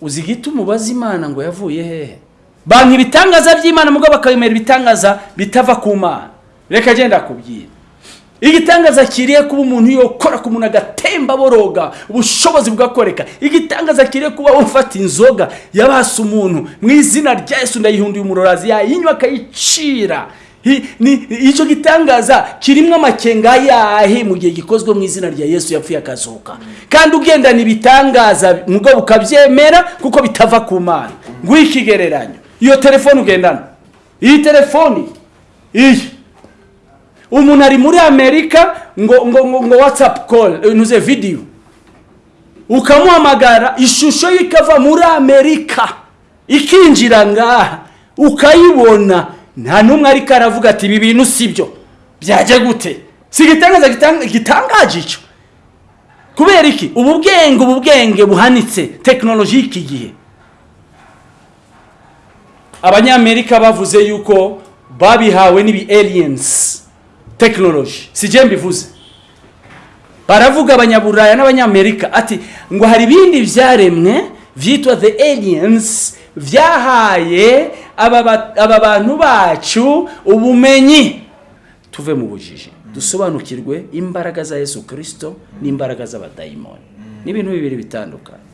uzi igituma ubaza imana ngo yavuye hehe? Banki ibitangaza by'imana mugabo bakabemera ibitangaza bitava ku mana. Reka agenda kubwira. Igitangaza kiriye kuba umuntu yokora ku muntu agatemba boroga ubushobozi bugakoreka igitangaza kiriye kuba ufata inzoga yabasa umuntu mu izina rya yesu ndayihunduye umurorazi yayinywa akayicira. Icyo gitangaza kirimo amakenga yahe mu gihe gikozwe mu izina rya yesu yapfuye akazuka? Kandi ugendana ibitangaza mugabo ukabyemera kuko bitava ku mana. Nguhe iyo telefone ugendana. Iyi telefoni iyi. Umuntu ari muri amerika ngo ngo ngo, ngo whatsapp call eh, ntuze video. Ukamuhamagara ishusho ye ikava muri amerika. Ikinjira ngaha. Ukayibona. Nta n'umwe ariko aravuga ati ibi bintu si byo. Byajya gute? Si igitangaza gitang- gitangaje icyo? Kubera iki? Ubu bwenge ubu bwenge buhanitse tekinoloji y'iki gihe. Abanyamerika bavuze yuko babihawe n'ibi aliens tekinoloji si jye mbivuze. Baravuga abanyaburaya n'abanyamerika ati ngo hari ibindi byaremwe byitwa the aliens byahaye aba ba- aba bantu bacu ubumenyi. Tuve mu bujiji. Dusobanukirwe imbaraga za yesu kirisito n'imbaraga z'abadayimoni. Ni ibintu bibiri bitandukanye.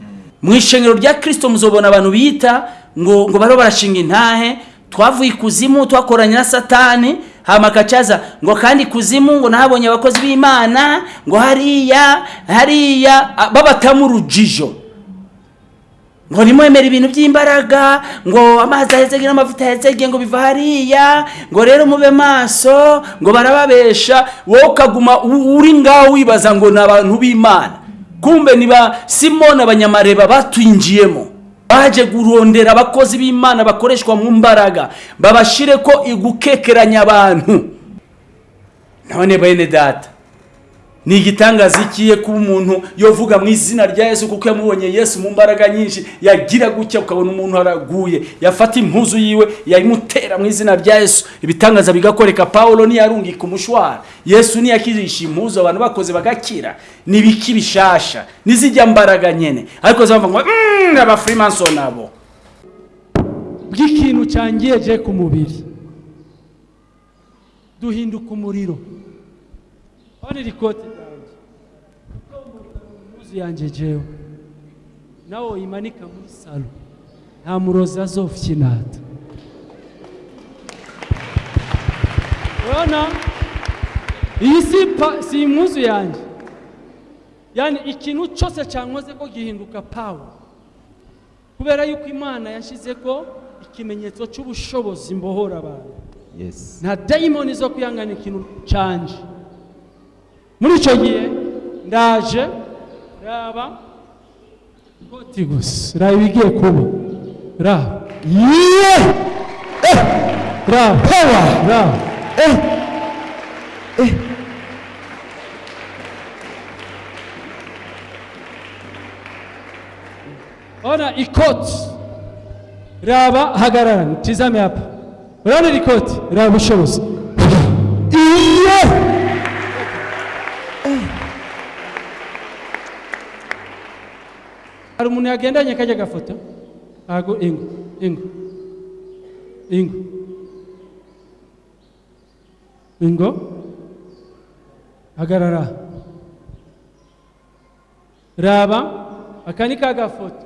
Mu ishengero rya kirisito muzobona abantu bita ngo ngo bariho barashinga intahe twavuye ikuzimu twakoranye na satani hama akacaza ngo kandi ikuzimu ngo nahabonye abakozi b'imana ngo hariya hariya babatamu urujijo. Ngo nimwemere ibintu by'imbaraga ngo amazi ahezege n'amavuta ahezege ngo biva hariya ngo rero mube maso ngo barababesha wowe ukaguma uri ngaho wibaza ngo ni abantu b'imana. Kumbe ni ba simoni abanyamareba batwinjiyemo. Baje kurondera abakozi b'imana bakoreshwa mu mbaraga babashire ko igukekeranya abantu. None bene data ni igitangaza ikiye kuba umuntu yovuga mu izina rya yesu kuko yamubonye yesu mu mbaraga nyinshi yagira gutya ukabona umuntu araguye. Yafata impuzu yiwe yayimutera mu izina rya yesu. Ibitangaza bigakoreka pawulo ntiyarungika umushwara. Yesu ntiyakirisha impuzu abantu bakoze bagakira. Ni ibiki bishasha n'izijya mbaraga nyene. Ariko zavuga ngo "Mm, abafrimason abo. Bw'ikintu cyangiye ku mubiri. Duhinduka umuriro. Hano iri kote impuzu yanjye jewe nawe uyimanika muri salo nta murozi azofyinata urabona iyi si impuzu yanjye yani ikintu cyose cyankoze ko gihinduka pawa kubera yuko imana yashyize ko ikimenyetso cy'ubushobozi mbohora abantu. Yes. nta dayimoni zo kwihangana ikintu canje muri icyo gihe ndaje raba. Koti gusa raba ibigiye kuba. Raba Yeah! raba Power! raba ona ikoti raba hagarara. Tizame hapa. Urabona iri koti raba ubushobozi Yeah! Hari umuntu yagendanye kajya gafoto ntago ingo ingo ingo. Ingo? Hagarara raba aka ni ka gafoto.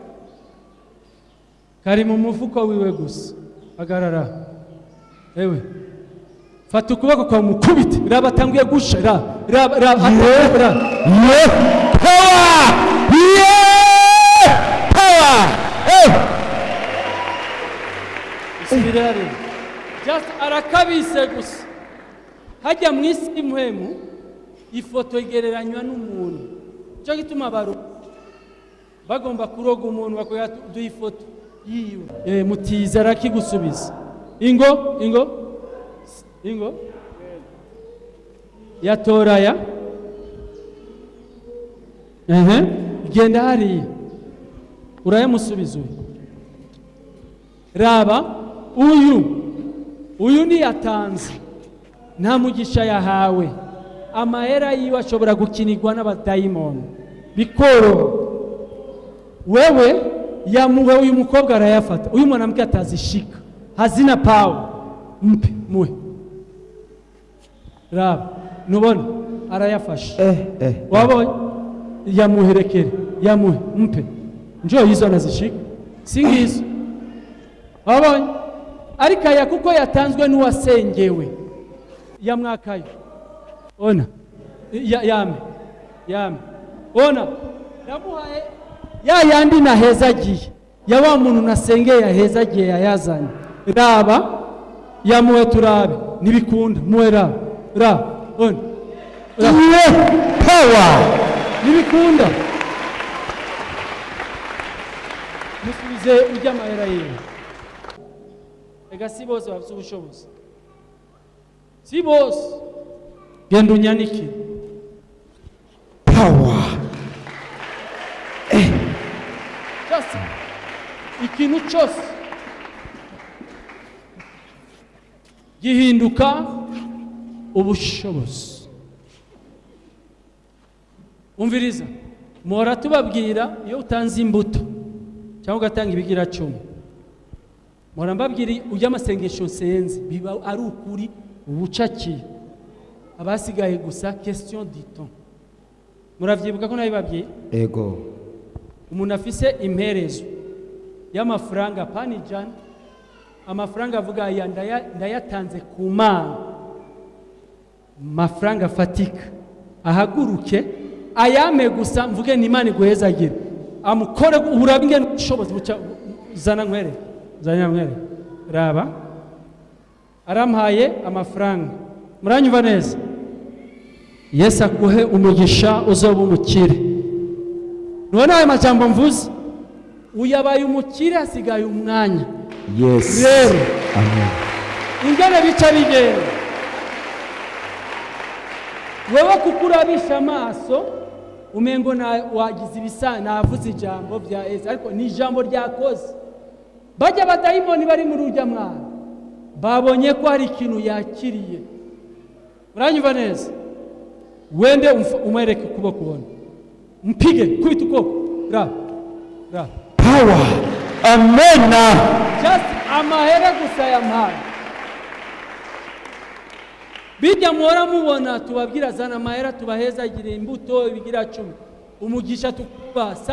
Kari mu mufuko wiwe gusa. Hagarara ewe. Fata ukuboko kwa mukubite. Raba atanguye gusha raba raba hariya just arakabise gusa. Hajya mu isi y'umuhemu ifoto igereranywa n'umuntu. Cyo gituma bagomba kuroga umuntu bakora duha ifoto yiwe. Eh, mutiza arakigusubiza. Ingo ingo ingo. Yatoraya ehe genda hariya. Urayamusubiza uyu. Raba. Uyu uyu niyatanze nta mugisha yahawe. Amahera yiwe ashobora gukinirwa n'abadayimoni. Bikoroha wewe yamuhe uyu mukobwa arayafata. Uyu mwanamke atazishika hazina pawe mpe muhe raba nubona? Arayafashe. Eh, eh. wabonye? Yamuherekere. Yamuhe. Mpe. Njoo hizo anazishika si ngizo wabonye? Ariko aya kuko yatanzwe n'uwasengewe. Yamwakayo ona. Ya, yame. Yame. Ona. Yamuhaye ya yandi nahezagiye. Ya wa muntu nasengeye yahezagiye yayazanye. Raba. Yamuhe turabe. Nibikunda. Muhe raba. Raba. Ona. Iye power. ntibikunda musubize ujya amahera yiwe reka si bose bafite ubushobozi si bose genda unyanikire Power. cyose ikintu cyose gihinduka ubushobozi umviriza muhora tubabwira iyo utanze imbuto cyangwa ugatanga ibigira muhora mbabwira ujya amasengesho nsenze biba ari ukuri ubucakiye abasigaye gusa question du temps. Muravyibuka ko nabibabwiye? Ego. umuntu afise imperezo y'amafaranga pani ijana amafaranga avuga aya ndaya- ndayatanze ku mana. Mafaranga afatika. Ahaguruke ayame gusa mvuge ni imana iguhezagire. Amukore ingene ubushobozi buca zana zana nkwere raba. Arampaye amafaranga muranyumva neza. Yesu akuhe umugisha uzoba umukire nubona ayo majambo mvuze? Uyabaye umukire hasigaye umwanya. Rero. Ingene bica bigenda. Wewe kuko urabisha amaso umengo na- wagize ibisa navuze ijambo bya yesu. Ariko ni ijambo ryakoze. Bajya abadayimoni bari muri urya mwana babonye ko hari ikintu yakiriye. Uranyumva neza? Wende umwereke ukuboko ubona. Mpige kubita ukuboko. Raba raba Power. Amen. just amahera gusa yampaye bijya muhora mubona tubabwira zana amahera tubahezagire imbuto ibigira cumi. Umugisha tukuba si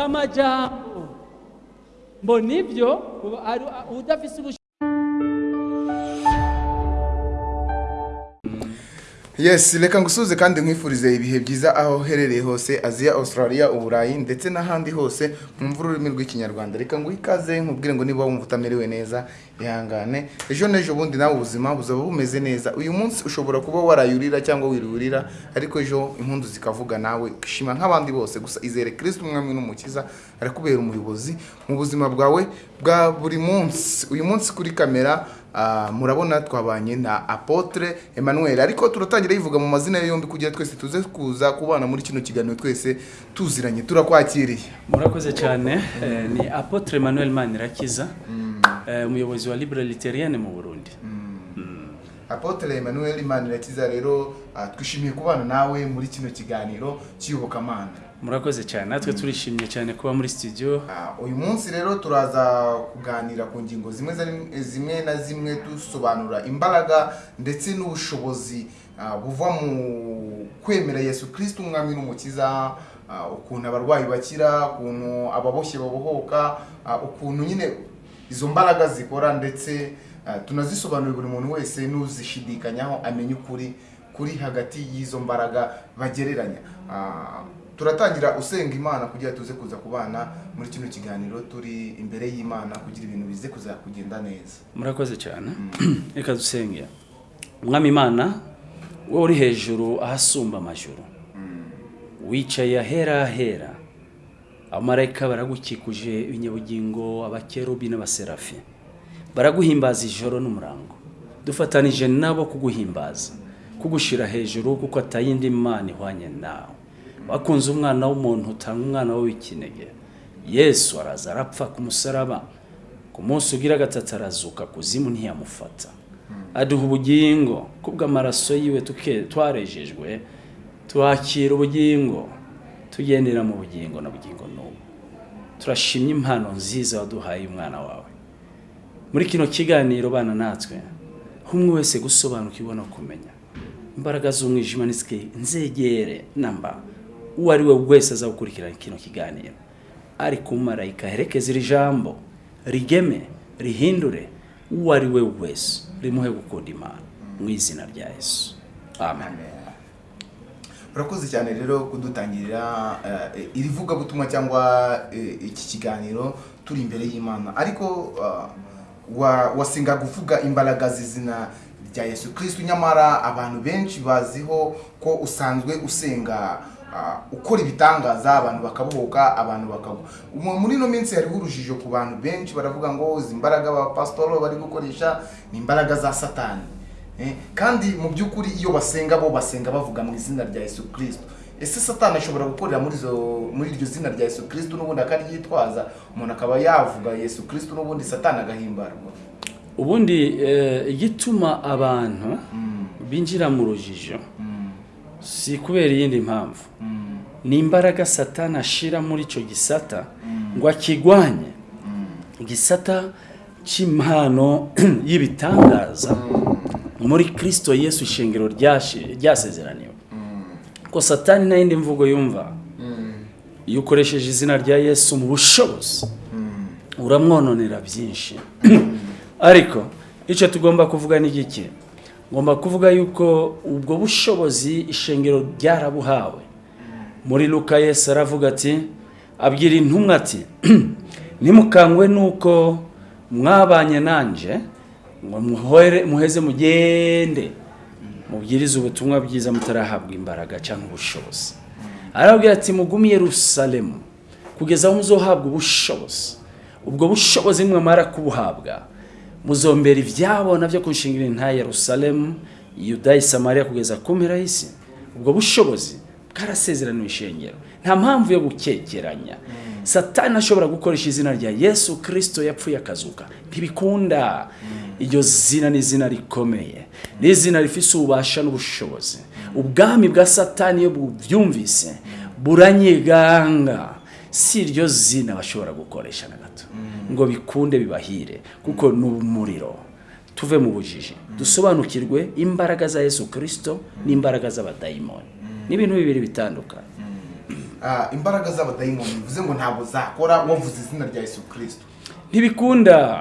amajambo mbo ni byo yes reka ngusuze kandi nkwifurize ibihe byiza aho uherereye hose aziya australia uburayi ndetse n'ahandi hose mwumva ururimi rw'ikinyarwanda. Reka nguhe ikaze nkubwire ngo niba wumva utamerewe neza ihangane. Ejo n'ejo bundi nawe ubuzima buzaba bumeze neza. Uyu munsi ushobora kuba warayurira cyangwa wirurira ariko ejo impundu zikavuga nawe. Ukishima nk'abandi bose gusa izere kristo umwami n'umukiza arakubera umuyobozi mu buzima bwawe bwa buri munsi. Uyu munsi kuri kamera murabona twabanye na apotre emmanuel. Ariko turatangira yivuga mu mazina ye yombi kugira twese tuze kuza kubana muri kino kiganiro twese tuziranye turakwakiriye. Murakoze cyane. Eh, ni apotre emmanuel manirakiza eh, umuyobozi wa libre literienne mu burundi. Apotre emmanuel manirakiza rero ah, twishimiye kubana nawe muri kino kiganiro cy'iyobokamana murakoze cyane. Natwe turishimye cyane kuba muri studio. Ah, uyu munsi rero turaza kuganira ku ngingo zimwe rim- zimwe na zimwe dusobanura imbaraga ndetse n'ubushobozi ah, buva mu kwemera yesu kirisiti umwami n'umukiza ah, ukuntu abarwayi bakira ukuntu ababoshye babohoka ukuntu nyine izo mbaraga zikora ndetse tunazisobanurira buri muntu wese n'uzishidikanyaho amenya ukuri kuri hagati y'izo mbaraga bagereranya. Turatangira usenga imana kugira tuze kuza kubana muri kino kiganiro turi imbere y'imana kugira ibintu bize kuza kugenda neza. Murakoze cyane. Reka dusenge. Umwami imana wowe uri hejuru ahasumba amajuru wicaye ahera ahera. Abamarayika baragukikuje ibinyabugingo abakerubi n'abaserafi. Baraguhimbaza ijoro n'umurango. Dufatanije nabo kuguhimbaza kugushyira hejuru kuko atayindi mana ihwanye nawe. Wakunze umwana w'umuntu utanga umwana we w'ikinege. Yesu araza arapfa ku musaraba. Ku munsi ugira gatatu arazuka kuzimu ntiyamufata. Aduha ubugingo kubw'amaraso yiwe twarejejwe twakira ubugingo tugendera mu bugingo na bugingo n'ubu turashimye impano nziza waduhaye umwana wawe. Muri kino kiganiro bana natwe umwe wese gusobanukirwa no kumenya. Imbaraga z'umwijima nzegere. Namba. Uwo ari we wese aza gukurikirana kino kiganiro. Ari ku marayika herekeza iri jambo rigeme rihindure uwo ari we wese rimuhe gukunda imana mu izina rya yesu. Amen. Urakoze cyane rero kudutangirira eh, iri vugabutumwa cyangwa eh, iki kiganiro turi imbere y'imana. Ariko wa- wasenga kuvuga imbaraga z'izina rya yesu kristo nyamara abantu benshi baziho ko usanzwe usenga ukora ibitangaza abantu bakabohoka abantu bakagwa Mu- muri ino minsi hariho urujijo ku bantu benshi baravuga ngo izi mbaraga abapasitoro bari gukoresha ni imbaraga za satani. Eh, kandi mu by'ukuri iyo basenga bo basenga bavuga mu izina rya yesu kirisito ese satani ashobora gukorera muri izo muri iryo zina rya yesu kirisito n'ubundi akaryitwaza umuntu akaba yavuga yesu kirisito n'ubundi satani agahimbarwa. Ubundi eh, igituma abantu binjira mu rujijo. Si kubera iyindi mpamvu. Ni imbaraga satani ashira muri icyo gisata ngo akigwanye. Igisata cy'impano y'ibitangaza muri kirisito yesu ryashi- ryasezeraniwe. Ko satani nta yindi mvugo yumva? Iyo ukoresheje izina rya yesu mu bushobozi uramwononera byinshi. Ariko icyo tugomba kuvuga ni iki ngomba kuvuga yuko ubwo bushobozi ishengero ryarabuhawe. Muri luka yesu aravuga ati abwira intumwa ati ntimukangwe nuko mwabanye nanjye ngo muheze mugende. Mubwirize ubutumwa bwiza mutarahabwa imbaraga cyangwa ubushobozi. Arabwira ati mugume i yerusalemu kugeza aho muzohabwa ubushobozi. Ubwo bushobozi mwamara kubuhabwa muzombera ibyabo na byo kunshingira nta yerusalemu yudayi samariya kugeza ku mpera y'isi. Ubwo bushobozi bwarasezeraniwe ishengero nta mpamvu yo gukekeranya. Satani ashobora gukoresha izina rya yesu kirisito yapfuye akazuka. Ntibikunda. Iryo zina ni izina rikomeye. Ni izina rifite ububasha n'ubushobozi. Ubwami bwa satani iyo bubyumvise buranyiganga si iryo zina bashobora gukoresha na gato. Ngo bikunde bibahire. Kuko ni umuriro. Tuve mu bujiji. Dusobanukirwe imbaraga za yesu kirisito n'imbaraga z'abadayimoni. Ni ibintu bibiri bitandukanye. Ah, imbaraga z'abadayimoni. Bivuze ngo ntabwo zakora wavuze izina rya yesu kirisito ntibikunda.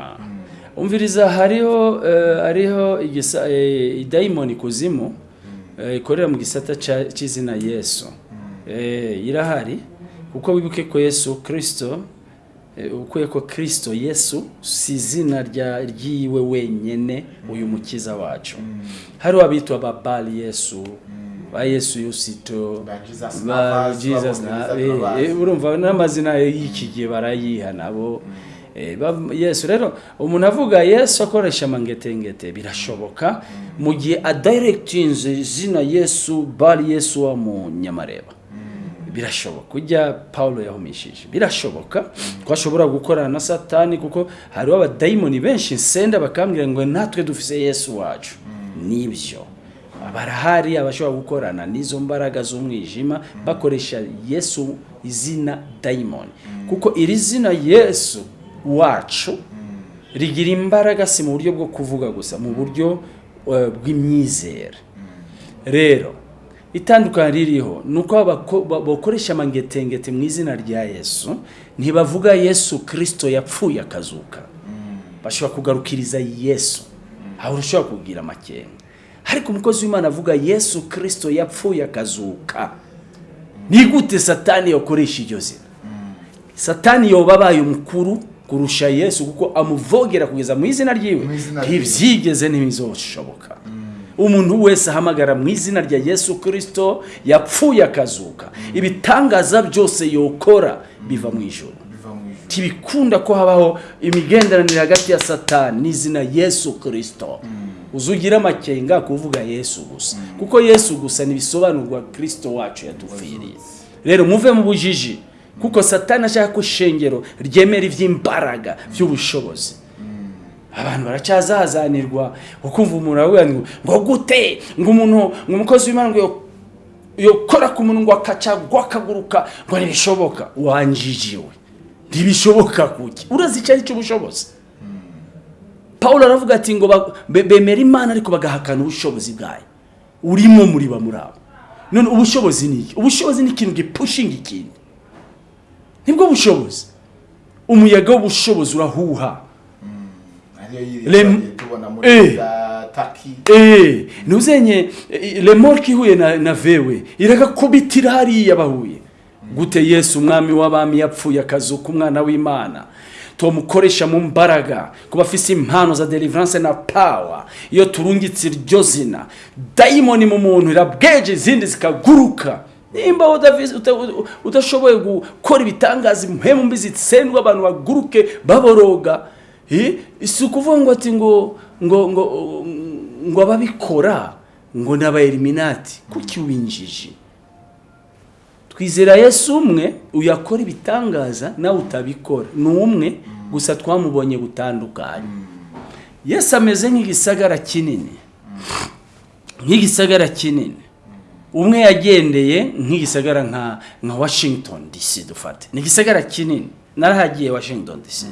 Umviriza hariho eh, hariho eh, idayimoni kuzimu eh, ikorera mu gisata c'izina yesu. Irahari. Kuko wibuke ko yesu kirisito ukuye ko kirisito yesu si izina ryiwe wenyene uyu mukiza wacu. Hariho abitwa babali yesu ba yesu yusito Ba Jesus ba eh, eh, urumva n'amazina y'iki gihe barayiha nabo. Eh, ba- yesu rero umuntu avuga yesu akoresha amangetengete birashoboka. Mu gihe adirectinze izina yesu bari yesu wa mu nyamareba. Birashoboka. Ujya paulo yahumishije. Birashoboka. Ko ashobora gukorana na satani kuko hariho abadayimoni benshi nsenda bakambwira ngo natwe dufise yesu wacu. Nibyo. Barahari abashobora gukorana n'izo mbaraga z'umwijima bakoresha yesu izina dayimoni. Kuko iri zina yesu wacu rigira imbaraga si mu buryo bwo kuvuga gusa mu buryo eh, bw'imyizere. Rero itandukanye ririho ni uko bakoresha amangetengete mu izina rya yesu ntibavuga yesu kirisito yapfuye akazuka. Bashobora kugarukiriza yesu. Aho ushobora kugira amakenga. Ariko umukozi w'imana avuga yesu kirisito yapfuye akazuka. Ni gute satani yakoresha iryo zina? Satani yoba abaye umukuru kurusha yesu kuko amuvogera kugeza mu izina ryiwe. Mu izina ryiwe. ntibyigeze ntibizoshoboka umuntu wese ahamagara mu izina rya yesu kirisito yapfuye akazuka. Ibitangaza byose yokora biva mu ijoro ntibikunda ko habaho imigenderanire hagati ya satani n'izina yesu kirisito uzugira amakenga kuvuga yesu gusa. Kuko yesu gusa ntibisobanurwa kirisito wacu yadupfiriye rero muve mu bujiji. Kuko satani ashaka ko ishengero ryemera iby'imbaraga by'ubushobozi abantu baracyazazanirwa ukumva umuntu aravuga ngo ngo gute? Ngo umuntu ngo umukozi w'imana ngo yo- yokora ku muntu ngo akacagwa akaguruka ngo ntibishoboka wanjijiwe ntibishoboka kuki urazi icyo ari cyo ubushobozi paul aravuga ati ngo bemera imana ariko bagahakana ubushobozi bwayo. Urimo muri ba muri abo. None ubushobozi ni iki? Ubushobozi ni ikintu gipushinga ikindi ni bwo bushobozi. Umuyaga w'ubushobozi urahuha. Ntuzenye remorke ihuye na, na vewe. Iragakubitira hariya bahuye. Gute yesu umwami w'abami yapfuye akazuka umwana w'imana tumukoresha mu mbaraga kuba afise impano za deliverance na power. Iyo turungitse iryo zina dayimoni mu muntu irabweje izindi zikaguruka. Nimba udashoboye gukora ibitangaza impemu mbi zitsendwa abantu baguruke baboroga. Si ukuvuga ngo ati ngo ngo ngo ngo ababikora ngo ni abaeliminati kuki winjije? Twizera yesu umwe uyakora ibitangaza nawe utabikora. Ni umwe gusa twamubonye gutandukanye yesu ameze nk'igisagara kinini. Nk'igisagara kinini. Umwe yagendeye nk'igisagara nka washington dc dufate. Ni igisagara kinini. Narahagiye washington dc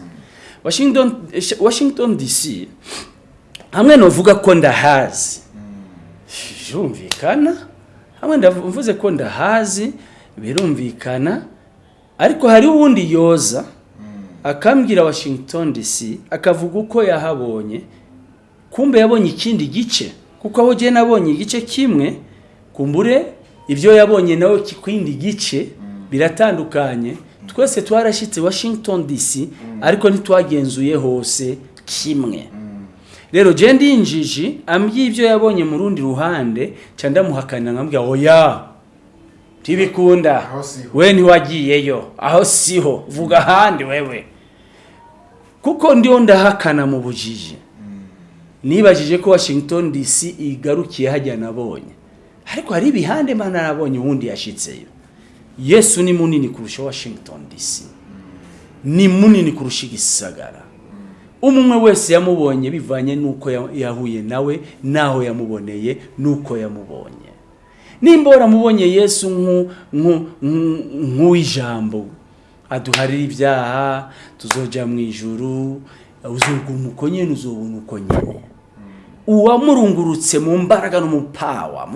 washington, washington dc hamwe novuga ko ndahazi birumvikana hamwe ndavuze ko ndahazi birumvikana. Ariko hari uwundi yoza akambwira washington dc akavuga uko yahabonye. Kumbe yabonye ikindi gice. Kuko aho ugiye nabonye igice kimwe kumbure ibyo yabonye nawe ki- kindi gice biratandukanye. Twese twarashyitse washington dc ariko ntitwagenzuye hose kimwe. Rero je ndi injiji ambwiye ibyo yabonye mu rundi ruhande ca ndamuhakanira nkambwira oya ntibikunda. We ntiwagiyeyo aho siho. Vuga ahandi wewe. Kuko ndiho ndahakana mu bujiji. Nibajije ko washington dc igarukiye hajya nabonye. Ariko hari ibihande mana nabonye uwundi yashitseyo. Yesu ni munini kurusha washington dc ni munini kurusha igisagara. Umwe wese yamubonye bivanye n'uko ya- yahuye nawe n'aho yamuboneye n'uko yamubonye. Nimba waramubonye yesu nk'u- nk'u- nk'u- nk'uw'ijambo aduharira ibyaha tuzoja mu ijuru uzoguma uko nyene uzobona uko nyene. Uwamurungurutse mu mbaraga no mu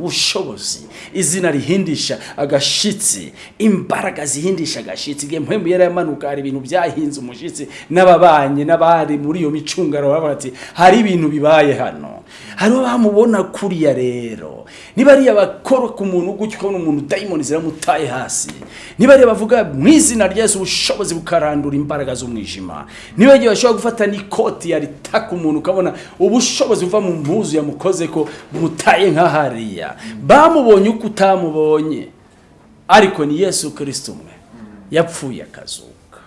bushobozi. Izina rihindisha agashitsi imbaraga zihindisha agashitsi. Igihe mpembu yari yamanuka hari ibintu byahinze umushitsi n'ababanye n'abari muri iyo micungano baravuga ati hari ibintu bibaye hano. Hariho bamubona kuriya rero. Niba ariya bakora ku muntu gutyo ukabona umuntu dayimoni ziramutaye hasi. Niba ariya bavuga mu izina rya Yesu ubushobozi bukarandura imbaraga z'umwijima. Niba igihe bashobora gufata n'ikoti yaritaka umuntu ukabona ubushobozi buva mu mpuzu yamukoze ko bumutaye nk'ahariya bamubonye uko utamubonye. Ariko ni yesu kirisito umwe. Yapfuye akazuka.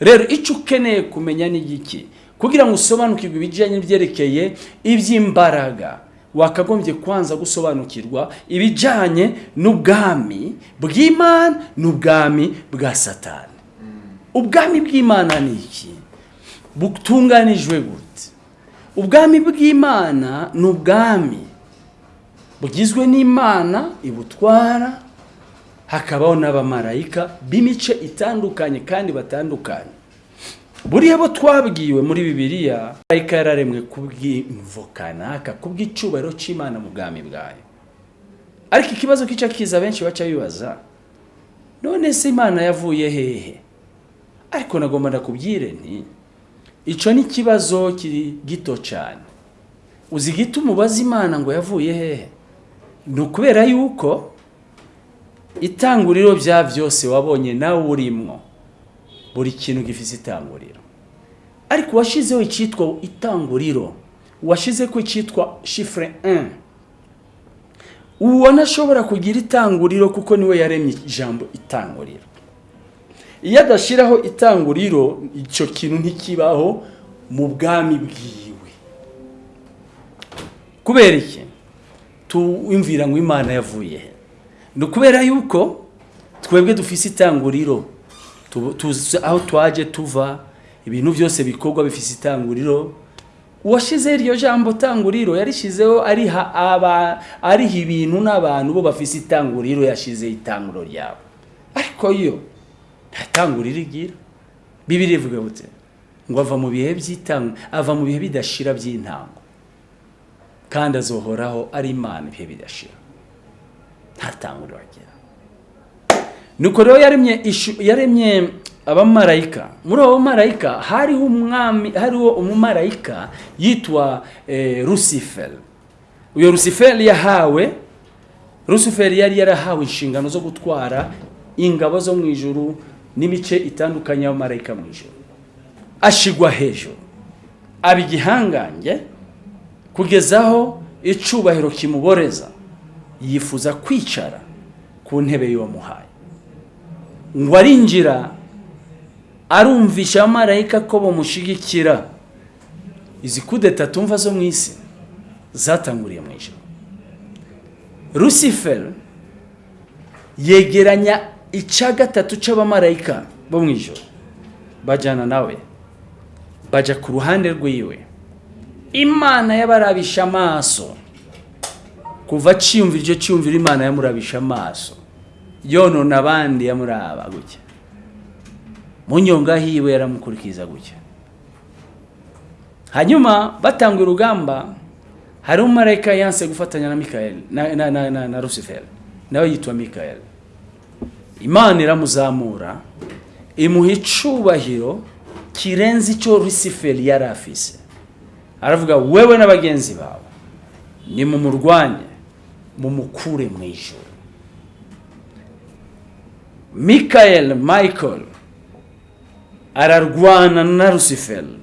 Rero icyo ukeneye kumenya ni iki kugira ngo usobanukirwe ibijyanye n'ibyerekeye iby'imbaraga. Wakagombye kwanza gusobanukirwa ibijyanye n'ubwami bw'imana n'ubwami bwa satani. Ubwami bw'imana ni iki? Butunganijwe gute ubwami bw'imana ni ubwami bugizwe n'imana ibutwara hakabaho n'abamarayika b'imice itandukanye kandi batandukanye. Buriya bo twabwiwe muri bibiliya marayika yararemwe kubw'imvo kanaka kubw'icyubahiro cy'imana mu bwami bwayo. Ariko ikibazo kica kiza benshi baca bibaza none se imana yavuye hehe? Ariko nagomba ndakubwire nti icyo ni ikibazo kiri gito cyane. Uzi igituma ubaza imana ngo yavuye hehe? Ni ukubera yuko itanguriro bya byose wabonye nawe urimo buri kintu gifite itanguriro. Ariko washyizeho icyitwa itanguriro washyize ko icyitwa shifure 1 ubona ashobora kugira itanguriro kuko ni we yaremye ijambo itanguriro. Iyo adashyiraho itanguriro icyo kintu ntikibaho mu bwami bwiwe. Kubera iki? Tuwimvira ngo imana yavuye he? Ni ukubera yuko twebwe dufise itanguriro Tu- tuzi aho twaje tuva ibintu byose bikorwa bifise itanguriro uwashyizeho iryo jambo tanguriro yarishyizeho ariha ibintu n'abantu bo bafise itanguriro yashyizeho itanguriro ryabo. Ariko yo nta tanguriro igira bibiri ivuga gute ngo ava mu bihe by'itanga ava mu bihe bidashira by'intango. Kandi azohoraho ari imana ibihe bidashira. Ntatanguriro agira nuko rero yaremye yaremye abamarayika muri abo bamarayika hariho umwami hariho umumarayika yitwa eh, Lucifer. Uyo Lucifer yahawe Lucifer yari yarahawe inshingano zo gutwara ingabo zo mu ijuru n'imice itandukanye y'abamarayika mu ijuru. Ashigwa hejuru. Aba igihangange kugeza aho icubahiro kimuboreza yifuza kwicara ku ntebe y'uwamuhaye ngo arinjira arumvisha abamarayika ko bamushigikira. Izi kudeta tumva zo mu isi zatanguriye mu ijoro Lucifer yegeranya icya gatatu cy'abamarayika bo mu ijoro. Bajyana nawe. Bajya ku ruhande rw'iwe. Imana yabarabisha amaso. Kuva cyiyumvira icyo cyiyumvira imana yamurabisha amaso. Yonona abandi yamuraba gutya. Mu nyonga hiwe yaramukurikiza gutya. Hanyuma batanga urugamba hari umumarayika yanse gufatanya na mikayeli na, na, na, na, na rusiferi nawe yitwa mikayeli imana iramuzamura imuha icubahiro kirenze icyo rusiferi yari afise. Aravuga wewe na bagenzi bawe nimumurwanye mumukure mu ijoro mikayeli michael ararwana na rusiferi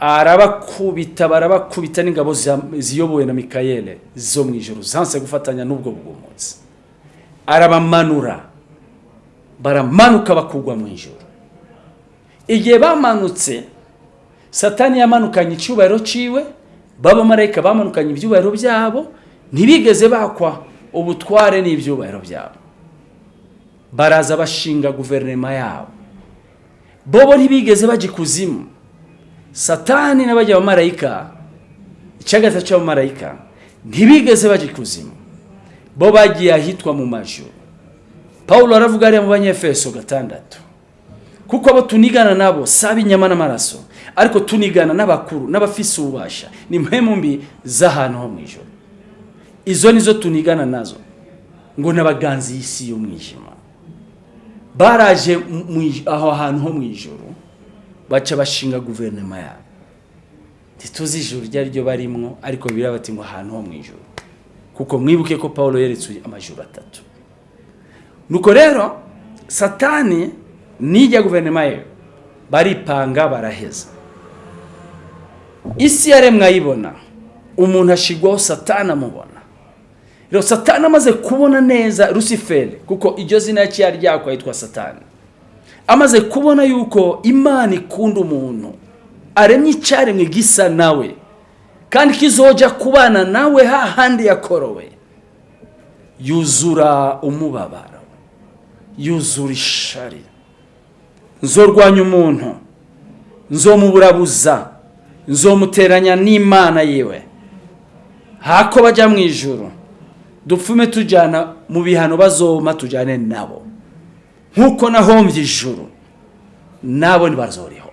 arabakubita barabakubita n'ingabo ziyobowe na mikayeli zo mu ijoro zanse gufatanya n'ubwo bw'umunsi arabamanura. Baramanuka bakugwa mu ijoro igihe bamanutse satani yamanukanye icyubahiro ciwe b'abamarayika bamanukanye ibyubahiro byabo ntibigeze bakwa ubutware n'ibyubahiro byabo. Baraza bashinga guverinoma yabo. Bobo ntibigeze bajya ikuzimu satani n'abajya abamarayika icyagata cy'abamarayika ntibigeze bajya ikuzimu bo bagiye ahitwa mu majuru pawulo aravuga ariya mu banyefeso gatandatu kuko abo tunigana nabo saba inyama n'amaraso ariko tunigana n'abakuru n'abafise ububasha ni mpemu mbi z'ahantu ho mu ijoro izo nizo tunigana na zo ngo n'abaganzi y'isi y'umwijima baraje aho hantu ho mu ijoro baca bashinga guverinoma yabo. Ntituzi ijuru iryo ari ryo barimwo ariko biriya bati ngo ahantu ho mu ijoro kuko mwibuke ko paul yeretse amajuru atatu. Nuko rero satani nijya guverinoma ye baripanga baraheza. Isi yaremwe ayibona umuntu ashigwaho satani amubona. Rero satani amaze kubona neza rusiferi kuko iryo zina yaciye ryakwa yitwa satani. Amaze kubona yuko imana ikunda umuntu aremye icyaremwe gisa nawe kandi kizoja kubana nawe hahandi yakorowe. Yuzura umubabaro. Yuzura ishari. Nzorwanya umuntu. Nzomuburabuza nzomuteranya n'imana yiwe hako bajya mu ijuru. Dupfume tujyana mu bihano bazoma tujyane nabo. Nk'uko nahombye ijuru nabo ntibazoriho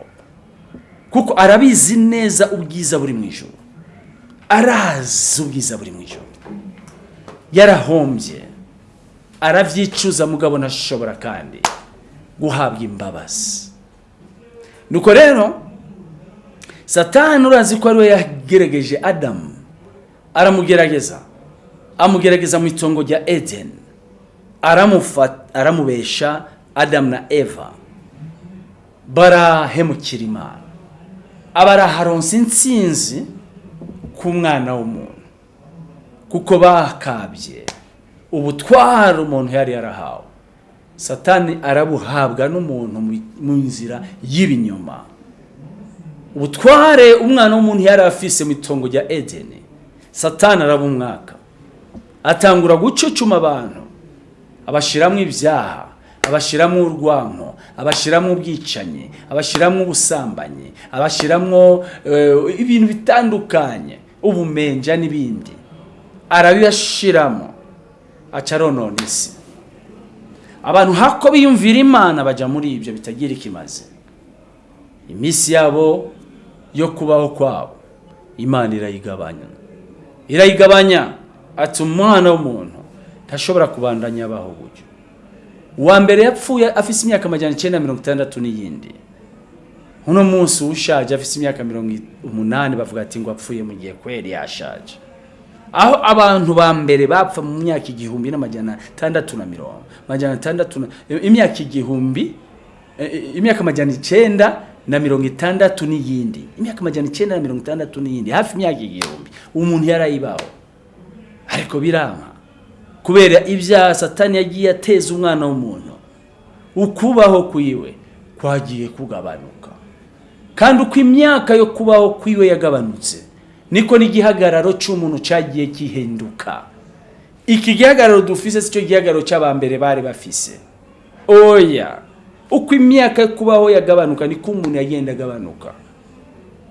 kuko arabizi neza ubwiza buri mu ijuru. Arazi ubwiza buri mu ijuru yarahombye arabyicuza mugabo ntashobora kandi guhabwa imbabazi. Nuko rero satani urazi ko ari we yagerageje adamu aramugerageza. Amugerageza mu itongo rya edeni aramubesha adamu na eva. Barahemukira imana. Abaraharonsa intsinzi ku mwana w'umuntu. Kuko bakabye. Ubutwara umuntu yari yarahawe. Satani arabuhabwa n'umuntu mu- nzira y'ibinyoma. Ubutware umwana w'umuntu yari afise mu itongo rya edeni. Satani arabumwaka. Atangura gucucuma abantu. Abashiramo ibyaha abashiramo urwanko abashiramo ubwicanyi abashiramo ubusambanyi abashiramo eh, ibintu bitandukanye. Ubumenja n'ibindi. Arabibashiramo aca aronona isi abantu hako biyumvira imana bajya muri ibyo bitagira ikimaze. Iminsi yabo yo kubaho kwabo imana irayigabanya. Irayigabanya ati umwana w'umuntu ntashobora kubandanya abaho gutyo uwa mbere yapfuye afite imyaka amajyana icyenda mirongo itandatu n'iyindi. Uno munsi ushaje afite imyaka mirongo umunani bavuga ati ngo apfuye mu gihe kweri yashaje. Aho abantu ba mbere bapfa mu myaka igihumbi n'amajyana atandatu na mirongo amajyana atandatu imyaka igihumbi eh, imyaka amajyana icyenda na mirongo itandatu n'iyindi imyaka amajyana icyenda na mirongo itandatu n'iyindi hafi imyaka igihumbi umuntu yarayibaho. Ariko birama kubera ibyaha satani yagiye ateza umwana w'umuntu ukubaho kwiwe kwagiye kugabanuka. Kandi uko imyaka yo kubaho kwiwe yagabanutse niko n'igihagararo cy'umuntu cyagiye gihinduka. Iki gihagararo dufise si cyo gihagararo cy'abambere bari bafise. Oya uko imyaka yo kubaho yagabanuka niko umuntu yagenda agabanuka.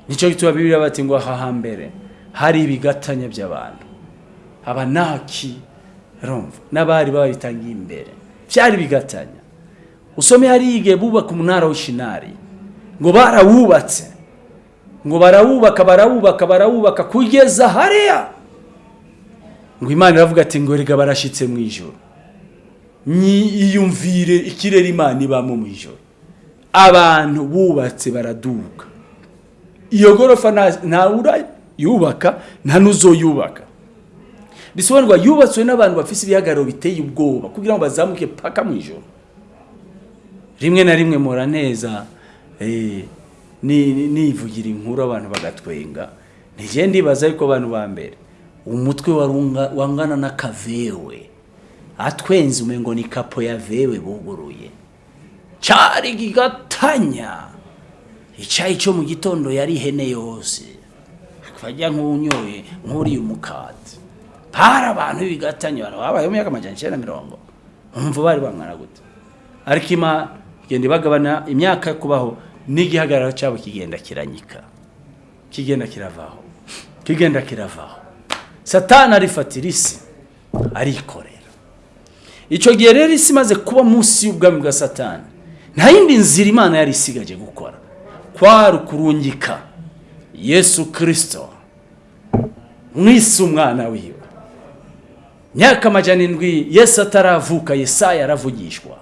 Nicyo gituma bibiri bati ngo aha hambere hari ibigatanya by'abantu. Abanaki rumva? N'abari babitangiye imbere. Byari bigatanya. Usome hari igihe bubaka umunara w'ishinari. Ngo barawubatse. Ngo barawubaka barawubaka barawubaka kugeza hariya. Ngo imana iravuga ati ngo rega barashyitse mu ijoro iyumvire ikirere imana ibamo mu ijoro abantu bubatse baraduka iyo gorofa yubaka nta n'uzoyubaka. Bisobanurwa yubatswe n'abantu bafite ibihagararo biteye ubwoba kugira ngo bazamuke paka mu ijoro rimwe na rimwe mura neza nivugira inkuru abantu bagatwenga. Ntigende ndibaza yuko abantu ba mbere. Umutwe wangana n'akavewe atwenze umengo ni kapo ya vewe buguruye. Cyari gigatanya. Icyayi cyo mu gitondo yari ihene yose. Akajya nk'unyoye nk'uriye umukati hari abantu b'ibigatanya abantu babayeho mu myaka amajyana icyenda na mirongo. Umva bari bangana gute? Ariko imana igenda ibagabana imyaka yo kubaho. N'igihagararo cyabo kigenda kiranyika. Kigenda kiravaho. Kigenda kiravaho. Satani arifatira isi arikorera. Icyo gihe rero isi imaze kuba munsi y'ubwami bwa satani nta yindi nzira imana yari isigaje gukora. Kwari ukurungika yesu kirisito mwisi umwana wiwe. Myaka amajyana indwi yesu ataravuka yesaya aravugishwa.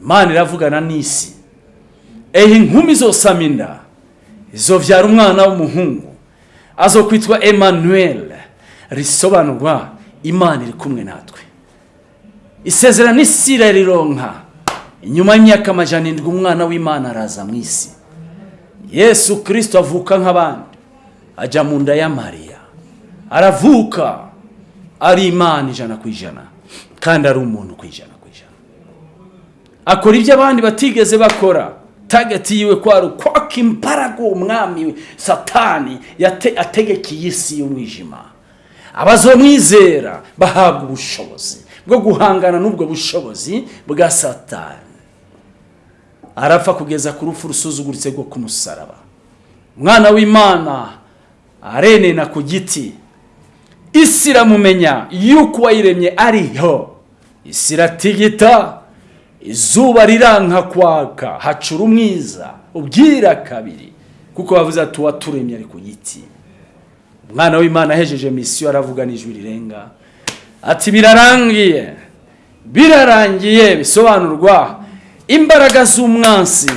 Imana iravugana n'isi. Ehe inkumi zose aminda izobyara umwana w'umuhungu. Azo kwitwa emmanuel. Risobanurwa imana iri kumwe natwe. Isezerano isi rironka. Inyuma y'imyaka amajana indwi umwana w'imana araza mu isi. Yesu kirisito avuka nk'abandi. Ajya mu nda ya mariya. Aravuka. Ari imana ijana ku ijana. Kandi ari umuntu ku ijana ku ijana. Akora ibyo abandi batigeze bakora. Tageti yiwe kwari ukwaka imbaraga umwami we satani ategekeye isi y'umwijima. Abazomwizera bahabwa ubushobozi bwo guhangana n'ubwo bushobozi bwa satani. Arapfa kugeza ku rupfu rusuzuguritse rwo ku musaraba. Umwana w'imana arenena ku giti isi iramumenya yuko uwayiremye ariho isi iratigita izuba riranka kwaka hacura umwiza ubwira kabiri. Kuko bavuze ati uwaturemye ari ku giti. Umwana w'imana ahejeje misiyo aravuga n'ijwi rirenga ati birarangiye birarangiye bisobanurwa imbaraga z'umwansi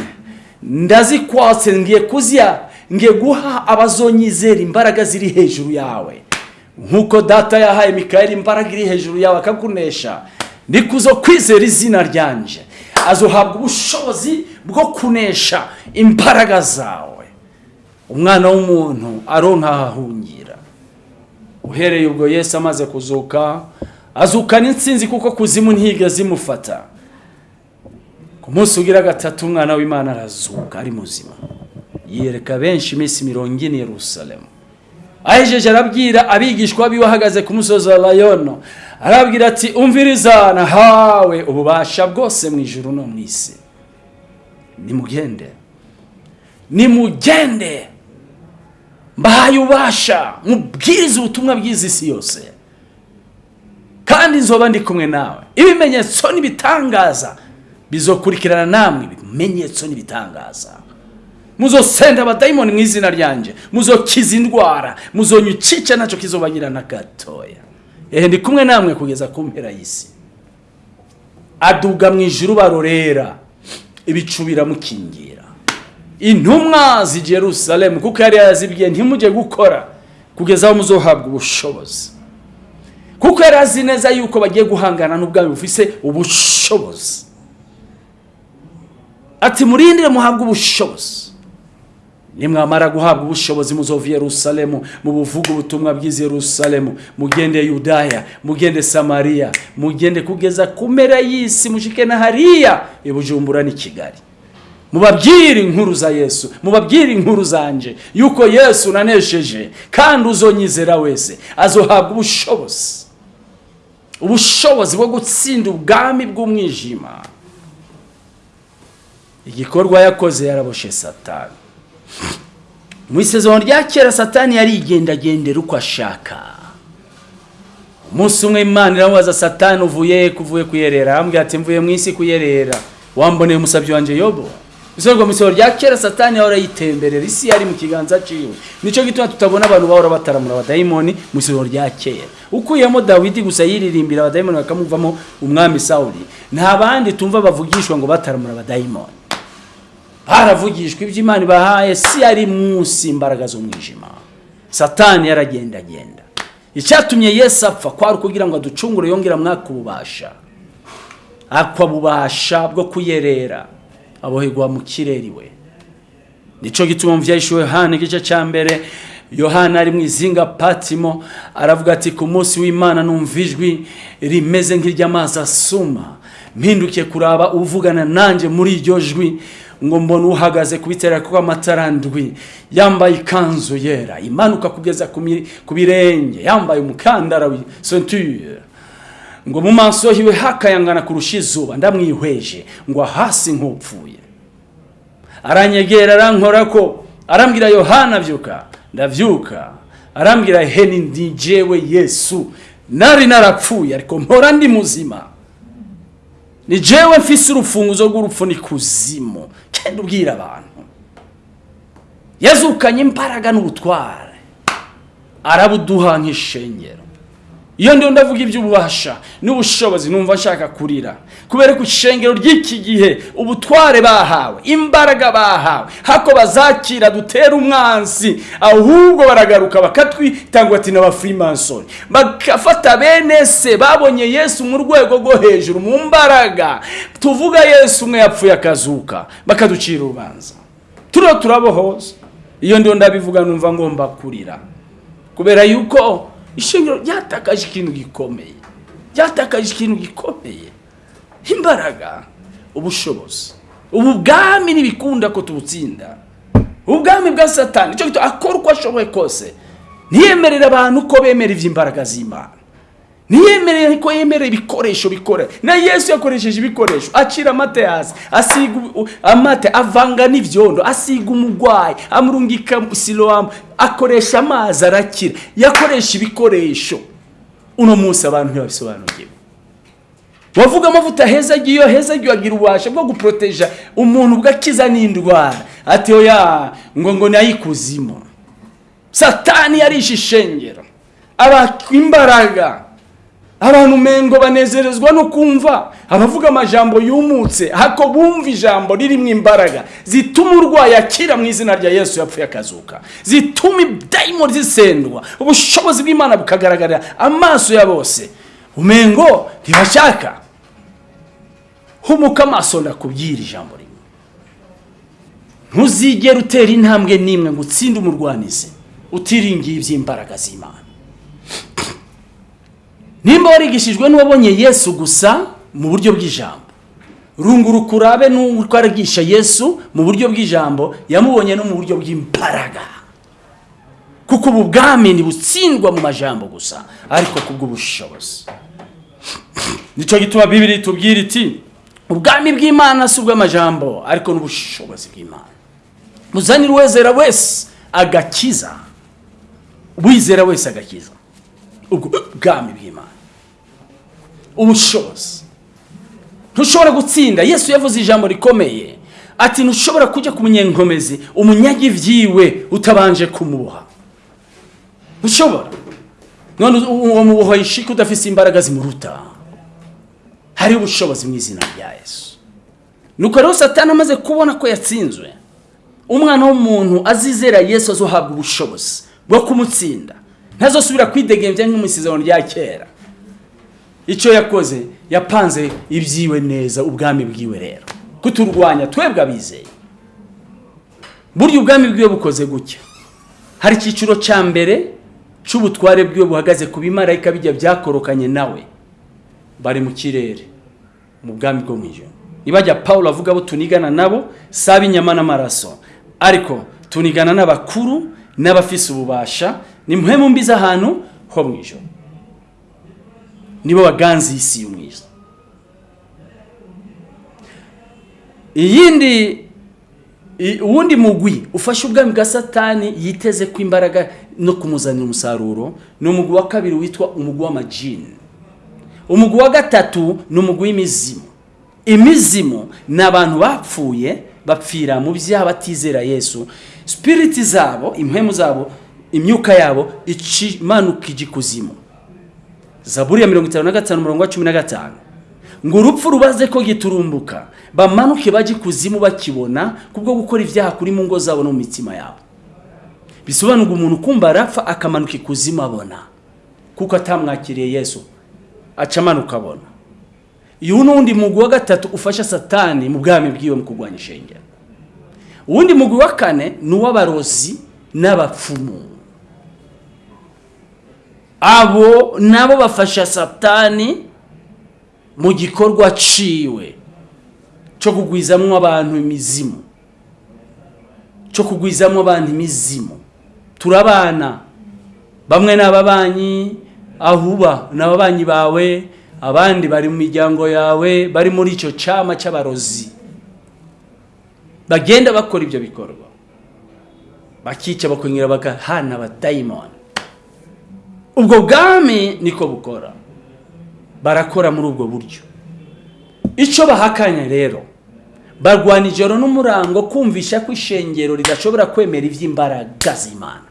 ndazikwatse ngiye kuzya ngiye guha abazonyizera imbaraga ziri hejuru yawe. Nk'uko data yahaye mikayeli imbaraga iri hejuru yawe akakunesha nikuzo kwizera izina ryanje. Azohabwa ubushobozi bwo kunesha imbaraga zawe. Umwana w'umuntu aronka ahahungira uhereye ubwo yesu amaze kuzuka azukana insinzi kuko kuzimu ntigeze imufata ku munsi ugira gatatu umwana w'imana arazuka ari muzima. Yereka benshi iminsi mirongo ine Yerusalemu. Ahejeje arabwira abigishwa biwe ahagaze ku musozi wa rayono arabwira ati umviriza nahawe ububasha bwose mu ijuru no mu isi. Nimugende. Nimugende. Mbahaye ububasha. Mubwiriza ubutumwa bw'izi si yose. Kandi nzoba ndi kumwe nawe. Ibimenyetso n'ibitangaza bizokurikirana namwe. Ibimenyetso n'ibitangaza. Muzosenda abadayimoni mu izina ryanjye muzokiza indwara. Muzonyucica na cyo kizobagira na gatoya. Ehe ndi kumwe namwe kugeza ku mpera y'isi. Aduga mu ijuru barorera. Ibicu biramukingira. Intumwa zijya Yerusalemu kuko yari yazibwiye ntimujye gukora kugeza aho muzohabwa ubushobozi. Kuko yari azi neza yuko bagiye guhangana n'ubwami bufise ubushobozi. Ati murindire muhabwe ubushobozi. Nimwamara guhabwa ubushobozi muzova yerusalemu mu buvuga ubutumwa bw'izi yerusalemu. Mugende yudaya mugende samariya mugende kugeza ku mpera y'isi mushike na hariya i bujumbura n'i kigali. Mubabwire inkuru za yesu mubabwire inkuru zanje yuko yesu nanesheje kandi uzonyizera wese azohabwa ubushobozi. Ubushobozi bwo gutsinda ubwami bw'umwijima. Igikorwa yakoze yaraboshe satani. Mu isezerano rya kera satani yarigendagendera uko ashaka. Umunsi umwe imana iramubaza satani uvuye kuvuye kuyerera? Arambwira ati mvuye mu isi kuyerera. Wamboneye umusabyi wanjye yobo isezerano mu isezerano rya kera satani yahora yitemberera isi yari mu kiganza ciwe ni cyo gituma tutabona abantu bahora bataramura abadayimoni mu isezerano rya kera. Ukuyemo dawidi gusa yiririmbira abadayimoni bakamuvamo umwami sawuli. Nta bandi tumva bavugishwa ngo bataramura abadayimoni. Haravugishwa ibyo imana ibahaye si yari munsi imbaraga z'umwijima. Satani yaragendagenda. Icyatumye yesu apfa kwari ukugira ngo aducungure yongera mwaka ububasha. Akwa bubasha bwo kuyerera. Aboherwa mu kirere iwe ni cyo gituma mu byayishuwe yohana igice cya mbere yohana ari mu izinga patimo aravuga ati ku munsi w'imana numva ijwi rimeze nk'iry'amazi asuma. Mpindukiye kuraba uvugana nanjye muri iryo jwi. Ngo mbona uhagaze ku bitera kw'amatara ndwi yambaye ikanzu yera imanuka kugeza ku birenge. Yambaye umukandara wa ceinture. Ngo mu maso hiwe hakayangana kurusha izuba. Ndamwihweje ngo hasi nk'upfuye aranyegera arankora ko arambwira yohana byuka ndabyuka. Arambwira heni ndi jewe yesu. Nari narapfuye ariko mpora ndi muzima. Ni jewe mfise urufunguzo rw'urupfu ni kuzimu. Ubwira abantu yazukanye imbaraga n'ubutware arabuduha nk'ishengero iyo ndiho ndavuga iby'ububasha n'ubushobozi numva nshaka kurira. Kubera ko ishengero ry'iki gihe ubutware bahawe imbaraga bahawe. Hako bazakira dutera umwansi ahubwo baragaruka bakatwitanga ati n'abafurimansoni bagafata bene se babonye yesu mu rwego rwo hejuru mu mbaraga. Tuvuga yesu umwe yapfuye akazuka bakaducira urubanza. Turiho turabohoza. Iyo ndiho ndabivuga numva ngomba kurira. Kubera yuko ishingiro ryatakaje ikintu gikomeye. Ryatakaje ikintu gikomeye. Imbaraga ubushobozi. Ubu bwami ntibikunda ko tubutsinda ubwami bwa satani icyo gituma akora uko ashoboye kose. Ntiyemerere abantu ko bemera iby'imbaraga z'imana. Ntiyemerere ko yemera ibikoresho bikora na yesu yakoresheje ibikoresho. Acira amata hasi asiga amata avanga n'ibyondo asiga umurwayi amurungika silowamu akoresha amazi arakira. Yakoresha ibikoresho. Uno munsi abantu ntibabisobanukiwe. Wavuga amavuta heza agiye heza agiye agira ububasha bwo guporoteja umuntu bwakiza n'indwara. Ati oya ngo ngo nayikuzimu satani yarishe ishengero. Aba imbaraga. Abantu mengo banezerezwa no kumva abavuga amajambo yumutse hako bumva ijambo ririmo imbaraga zituma urwaye akira mu izina rya yesu yapfuye akazuka zituma dayimoni zisendwa ubushobozi bw'imana bukagaragarira amaso ya bose. Umengo ntibashaka. Humuka amaso ndakubwira ijambo rimwe. Ntuzigere utera intambwe n'imwe ngo utsinde umurwanizi utiringiye iby'imbaraga z'imana. Nimba warigishijwe n'uwabonye yesu gusa mu buryo bw'ijambo. Runguruka urabe n'uko arigisha yesu mu buryo bw'ijambo yamubonye no mu buryo bw'imbaraga. Kuko ubu bwami ntibutsindwa mu majambo gusa ariko kubw'ubushobozi ni cyo gituma bibiri tubwira iti ubwami bw'imana si ubw'amajambo ariko n'ubushobozi bw'imana. Muzanire uwezera wese agakiza. Uwizera wese agakiza. Ubwo bwami bw'imana. Ubushobozi. Ntushobora gutsinda. Yesu yavuze ijambo rikomeye. Ati ntushobora kujya ku munyenkomezi. Umunyage ibyiwe utabanje kumuboha ntushobora. None uwo muboha yishika udafite imbaraga zimuruta. Hari ubushobozi mu izina rya yesu. Nuko rero satani amaze kubona ko yatsinzwe. Umwana w'umuntu azizera yesu azohabwa ubushobozi bwo kumutsinda. Ntazosubira kwidegembya nk'umusezerano rya kera. Icyo yakoze yapanze ibyiwe neza ubwami bwiwe rero. Kuturwanya twebwe abizeye. Burya ubwami bwiwe bukoze gutya. Hari icyiciro cya mbere cy'ubutware bwiwe buhagaze ku bimarayika bijya byakorokanye nawe. Bari mu kirere mu bwami bwo mu ijoro nibajya paul avuga abo tunigana nabo saba inyama n'amaraso ariko tunigana n'abakuru n'abafise ububasha ni muhemu mbi z'ahantu ho mu ijoro nibo baganzi y'isi y'umwiza iyindi uwundi mugwi ufashe ubwami bwa satani yiteze ko imbaraga no kumuzanira umusaruro ni umugwi wa kabiri witwa umugwi w'amajini. Umugwi wa gatatu ni umugwi w'imizimu imizimu ni abantu bapfuye bapfira mu byaha batizera yesu. Spiriti zabo impemu zabo imyuka yabo imanuka ijya ikuzimu. Zaburi ya mirongo itanu na gatanu umurongo wa cumi na gatanu. Ngo urupfu rubaze ko giturumbuka. Bamanuke bajye ikuzimu bakibona kubwo gukora ibyaha kuri mu ngo zabo no mu mitima yabo. Bisobanura umuntu kumva arapfa akamanuka ikuzimu abona. Kuko atamwakiriye yesu aca amanuka abona. Uyu ni uwundi mugwi wa gatatu ufasha satani mu bwami bwiwe mu kurwanya ishengero. Uwundi mugwi wa kane ni uw'abarozi n'abapfumu. Abo nabo bafasha satani mu gikorwa ciwe cyo kugwizamo abantu imizimu cyo kugwizamo abantu imizimu. Turabana bamwe ni ababanyi aho uba ni ababanyi bawe abandi bari mu miryango yawe bari muri icyo cyama cy'abarozi bagenda bakora ibyo bikorwa. Bakica bakongera bagahana abadayimoni ubwo bwami niko bukora. Barakora muri ubwo buryo. Icyo bahakanya rero barwana ijoro n'umurango kumvisha ko ishengero ridashobora kwemera iby'imbaraga z'imana.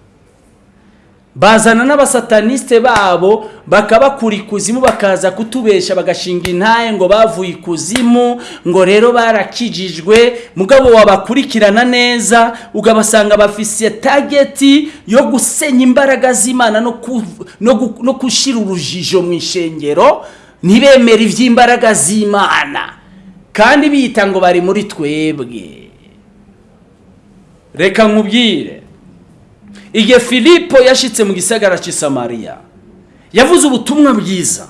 Bazana n'abasatanisite babo bakabakura ikuzimu bakaza kutubesha bagashinga intaye ngo bavuye ikuzimu ngo rero barakijijwe. Mugabo wabakurikirana neza ukabasanga bafise tageti yo gusenya imbaraga z'imana no gushyira urujijo mu ishengero ntibemere iby'imbaraga z'imana. Kandi biyita ngo bari muri twebwe. Reka nkubwire. Igihe filipo yashyitse mu gisagara cy'i samariya yavuze ubutumwa bwiza.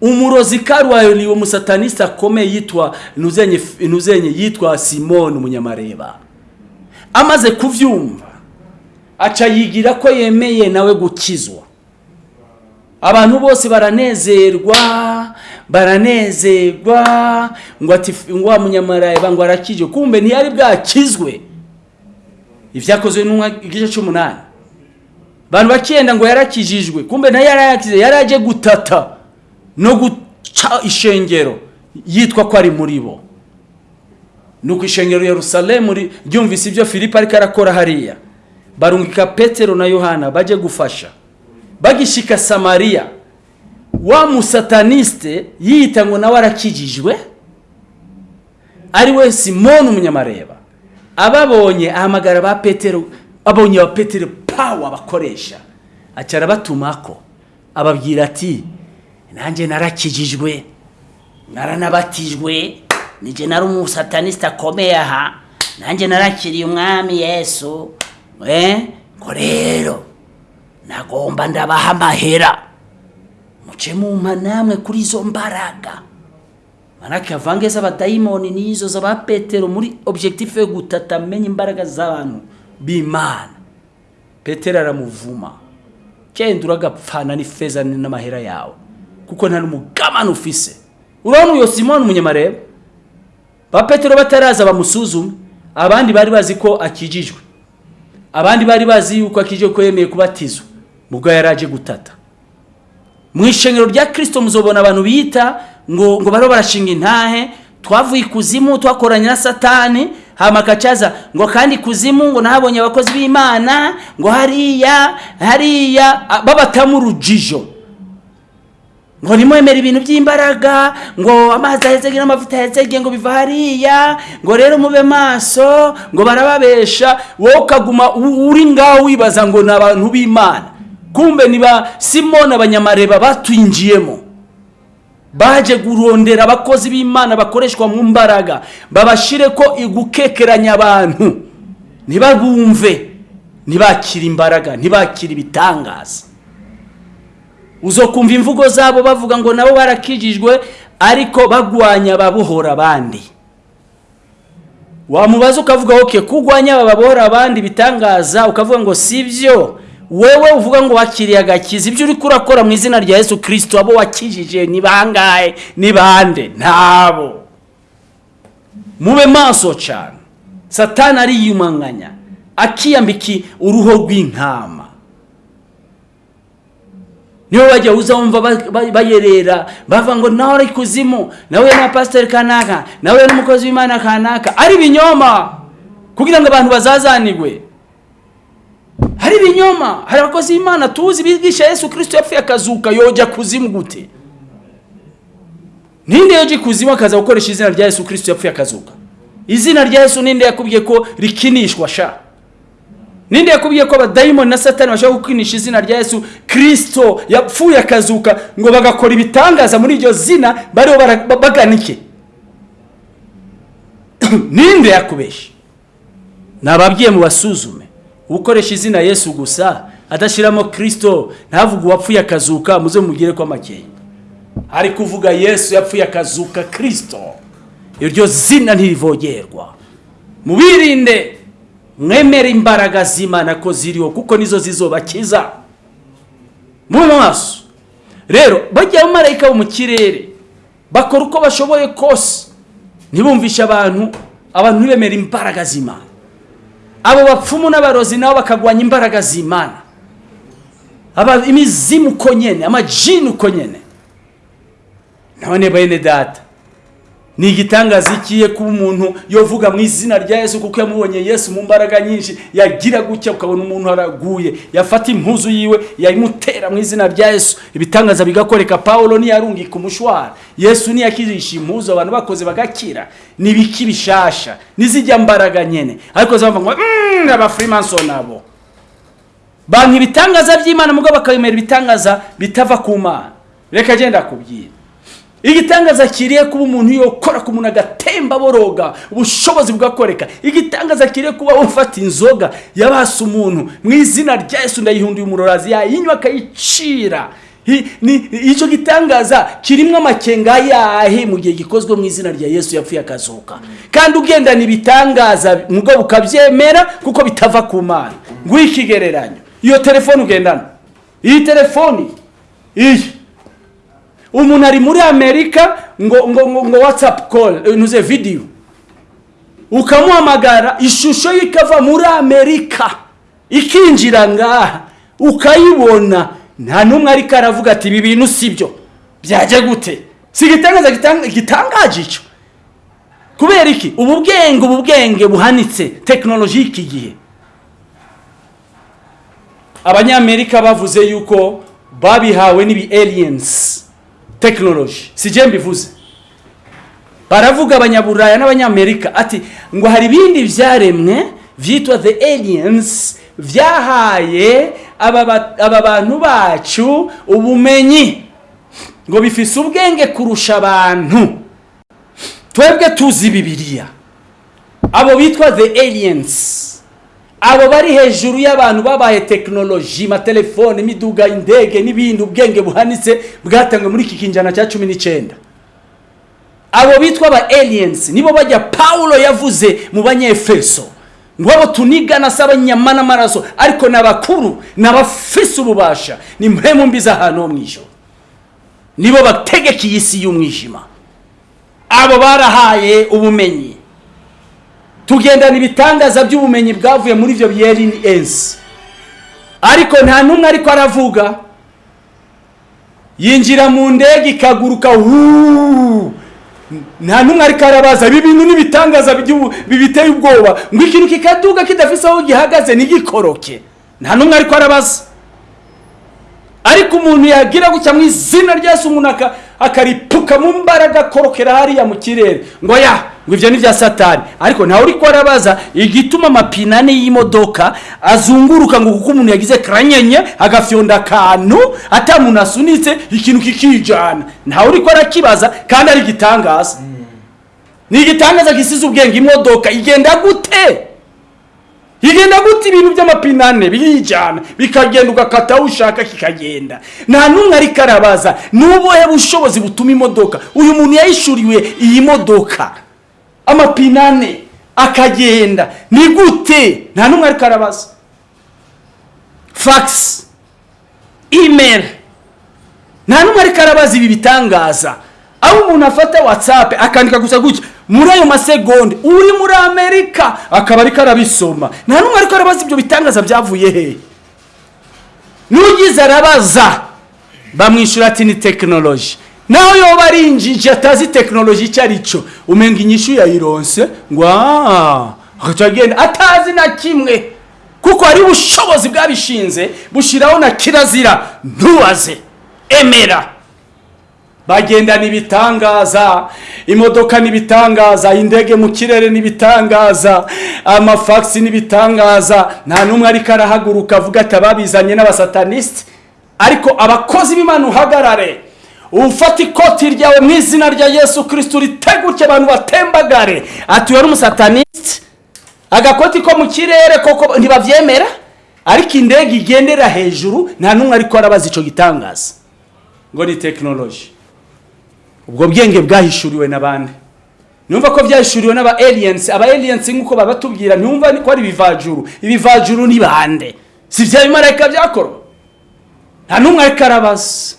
Umurozi karuwayoni uwo musataniste akomeye yitwa ntuzenye yitwa simoni umunyamareba. Amaze kubyumva aca yigira ko yemeye nawe gukizwa. Abantu bose baranezerwa baranezerwa ngo ati ngo wa munyamareba ngo arakijwe kumbe ntiyari bwakizwe. Ibyakozwe n'umwa igice cy'umunani abantu bakenda ngo yarakijijwe kumbe na yo yarayakize yari aje gutata no guca ishengero yitwa ko ari muri bo. Nuko ishengero Yerusalemu ri- ryumvise ibyo Filipo ariko arakora hariya. Barungika Petero na Yohana baje gufasha. Bagishika Samariya. Wa musataniste yiyita ngo nawe arakijijwe? Ari we Simoni umunyamareba. Ababonye ahamagara ba Petero abonye ba Petero pawa bakoresha. Acara batumako ababwira ati nanjye narakijijwe naranabatijwe nije nari umusataniste akomeye aha nanjye narakiriye umwami yesu eh? Ngo rero nagomba ndabaha amahera. Muce namwe kuri izo mbaraga. Manake avange z'abadayimoni n'izo z'aba petero muri objectif yo gutata amenya imbaraga z'abantu b'imana. Petero aramuvuma. Genda uragapfana n'ifeza n'amahera yawe. Kuko nta n'umugamana ufise. Urabona uyo simoni umunyamareba ba petero bataraza bamusuzume abandi bari bazi ko akijijwe. Abandi bari bazi yuko akijijwe ko yemeye kubatizwa. Mubwo yari aje gutata. Mu ishengero rya kirisito muzobona abantu bita ngo ngo bariho barashinga intahe twavuye ikuzimu twakoranye na satani hama akacaza ngo kandi ikuzimu ngo nahabonye abakozi b'imana ngo hariya hariya babatamu urujijo. Ngo nimwemere ibintu by'imbaraga ngo amazi ahezege n'amavuta ahezege ngo biva hariya ngo rero mube maso ngo barababesha wowe ukaguma uri ngaho wibaza ngo ni abantu b'imana. Kumbe ni ba simoni abanyamareba batwinjiyemo baje kurondera abakozi b'imana bakoreshwa mu mbaraga babashire ko igukekeranya abantu. Ntibabumve ntibakire imbaraga ntibakire ibitangaza. Uzokumva imvugo zabo bavuga ngo nabo barakijijwe ariko bagwanya ababohora abandi. Wamubaza ukavuga oke kugwanya aba babohora abandi bitangaza? Ukavuga ngo si byo. Wewe uvuga ngo wakiriye agakiza. Ibyo uri kurakora mu izina rya yesu kirisito abo wakijije ni bangahe? Ni bande? Ntabo mube maso cyane. Satani ariyumanganya akiyambika uruhu rw'intama. Niyo bajya uza wumva ba- ba- bayerera bava ngo nawe ari kuzimu nawe na pasiteri kanaka nawe n'umukozi w'imana kanaka. Ari ibinyoma. Kugira ngo abantu bazazanigwe hari ibinyoma hari abakozi b'imana tuzi bigisha yesu kirisito yapfuye akazuka yojya kuzimu gute? Ninde yoje ikuzimu akaza gukoresha izina rya yesu kirisito yapfuye akazuka? Izina rya yesu ninde yakubwiye ko rikinishwa sha? Ninde yakubwiye ko abadayimoni na satani bashobora gukinisha izina rya yesu kirisito yapfuye akazuka ngo bagakora ibitangaza muri iryo zina bariho baganike ninde yakubesha nababwiye mu basuzume. Ukoresha izina yesu gusa adashyiramo kirisito ntavuge uwapfuye akazuka muze mugire ko amakeya ari kuvuga yesu yapfuye akazuka kirisito iryo zina ntirivogerwa. Mubirinde mwemere imbaraga z'imana ko ziriho kuko nizo zizobakiza. Mu maso. Rero bajya abamarayika bo mu kirere bakora uko bashoboye kose. Ntibumvishe abantu abantu ntibemere imbaraga z'imana. Abo bapfumu n'abarozi nabo bakagwanya imbaraga z'imana. Imizimu uko nyene amajini uko nyene. None bene data ni igitangaza ikiye kuba umuntu yovuga mu izina rya yesu kuko yamubonye yesu mu mbaraga nyinshi yagira gutya ukabona umuntu araguye. Yafata impuzu yiwe yayimutera mu izina rya yesu. Ibitangaza bigakoreka pawulo ntiyarungika umushwara. Yesu ntiyakirisha impuzu abantu bakoze bagakira. Ni ibiki bishasha. Nizijya mbaraga nyene. Ariko zavuga ngo "Mm, abafrimason abo. Banka ibitangaza by'imana mugabo bakabemera ibitangaza bitava ku mana. Reka agenda akubwira igitangaza kiriye kuba umuntu yokora ku muntu agatemba boroga ubushobozi bugakoreka igitangaza kiriye kuba ufata inzoga yabasa umuntu. Mu izina rya yesu ndayihunduye umurorazi yayinywa akayicira. Icyo gitangaza kirimo amakenga yahe mu gihe gikozwe mu izina rya yesu yapfuye akazuka. Kandi ugendana ibitangaza mugabo ukabyemera kuko bitava ku mana. Nguhe ikigereranyo. Iyo telefone ugendana. Iyi telefoni iyi. Umuntu ari muri amerika ngo ngo ngo, ngo whatsapp call eh, ntuze video. Ukamuhamagara ishusho ye ikava muri amerika. Ikinjira ngaha. Ukayibona. Nta n'umwe ariko aravuga ati ibi bintu si byo. Byajya gute? Si igitangaza gitang- gitangaje icyo? Kubera iki? Ubu bwenge ubu bwenge buhanitse tekinoloji y'iki gihe. Abanyamerika bavuze yuko babihawe n'ibi aliens tekinoloji si jye mbivuze. Baravuga abanyaburaya n'abanyamerika ati ngo hari ibindi byaremwe byitwa the aliens byahaye aba ba- aba bantu bacu ubumenyi ngo bifise ubwenge kurusha abantu. Twebwe tuzi bibiliya. Abo bitwa the aliens. Abo bari hejuru y'abantu babaye tekinoloji amatelefone imiduga indege n'ibindi ubwenge buhanitse bwatangwe muri iki kinjana cya cumi n'icyenda abo bitwa aba aliens nibo bajya pawulo yavuze mu banyefeso. Ngo abo tunigana si abanyama n'amaraso ariko ni abakuru ni abafise ububasha ni mpemu mbi z'ahantu ho mu ijoro nibo bategeka iyi si y'umwijima. Abo barahaye ubumenyi. Tugendana ibitangaza by'ubumenyi bwavuye muri ibyo byeri ensi. Ariko nta n'umwe ariko aravuga. Yinjira mu ndege ikaguruka huu! Nta n'umwe ariko arabaza. Ibi bintu n'ibitangaza bibiteye ubwoba. Ngo ikintu kikaduga kidafise aho gihagaze ntigikoroke. Nta n'umwe ariko arabaza. Ariko umuntu yagira gutya mu izina rya umuntu aka- akaripuka mu mbaraga akorokera hariya mu kirere. Ngo ya ngo ibyo ni bya satani. Ariko ntawe uri arabaza igituma amapine ane y'imodoka azunguruka ngo kuko umuntu yagize karanyenye agafyonda akantu ata muntu asunitse ikintu kikijana. Ntawe uri arakibaza kandi ari igitangaza. Ni igitangaza gisize ubwenge. Imodoka igenda gute? Igenda gute ibintu by'amapine ane? Birijyana bikagenda ugakata aho ushaka kikagenda. Nta n'umwe ariko arabaza ni ubuhe bushobozi butuma imodoka? Uyu muntu yayishuriwe iyi modoka. Amapine ane akagenda. Ni gute? Nta n'umwe ariko arabaza. Fagisi imeri nta n'umwe ariko arabaza ibi bitangaza. Aho umuntu afata watsapu akandika gusa gutya muri ayo masegonde uri muri amerika? Akaba ariko arabisoma. Nta n'umwe ariko arabaza ibyo bitangaza byavuye he. N'ugize arabaza. Bamwishyura ati ni tekinoloji naho yoba ari injiji atazi tekinoloji icyo ari cyo umenga inyishu yayironse ngo agaca agenda atazi na kimwe. Kuko hari ubushobozi bwabishinze bushyiraho na kirazira. Ntubaze emera. Bagendana ibitangaza imodoka n'ibitangaza indege mu kirere n'ibitangaza amafagisi n'ibitangaza. Nta n'umwe ariko arahaguruka avuga ati ababizanye n'abasatanisite ariko abakozi b'imana uhagarare. Ufata ikoti ryawe mu izina rya yesu kirisiti uriteguke abantu batembagare. Ati uyu ari umusatanisite agakoti ko mu kirere koko ntibabyemera? Ariko indege igendera hejuru nta n'umwe ariko arabaza icyo gitangaza. Ngo ni tekinoloji ubwo bwenge bwahishuriwe n'abandi. Numva ko byahishuriwe n'aba aliens. Aba aliens nk'uko babatubwira ntumva ko ari ibivajuru. Ibivajuru ni bande? Si bya bimarayika byakorwa? Nta n'umwe ariko arabaza.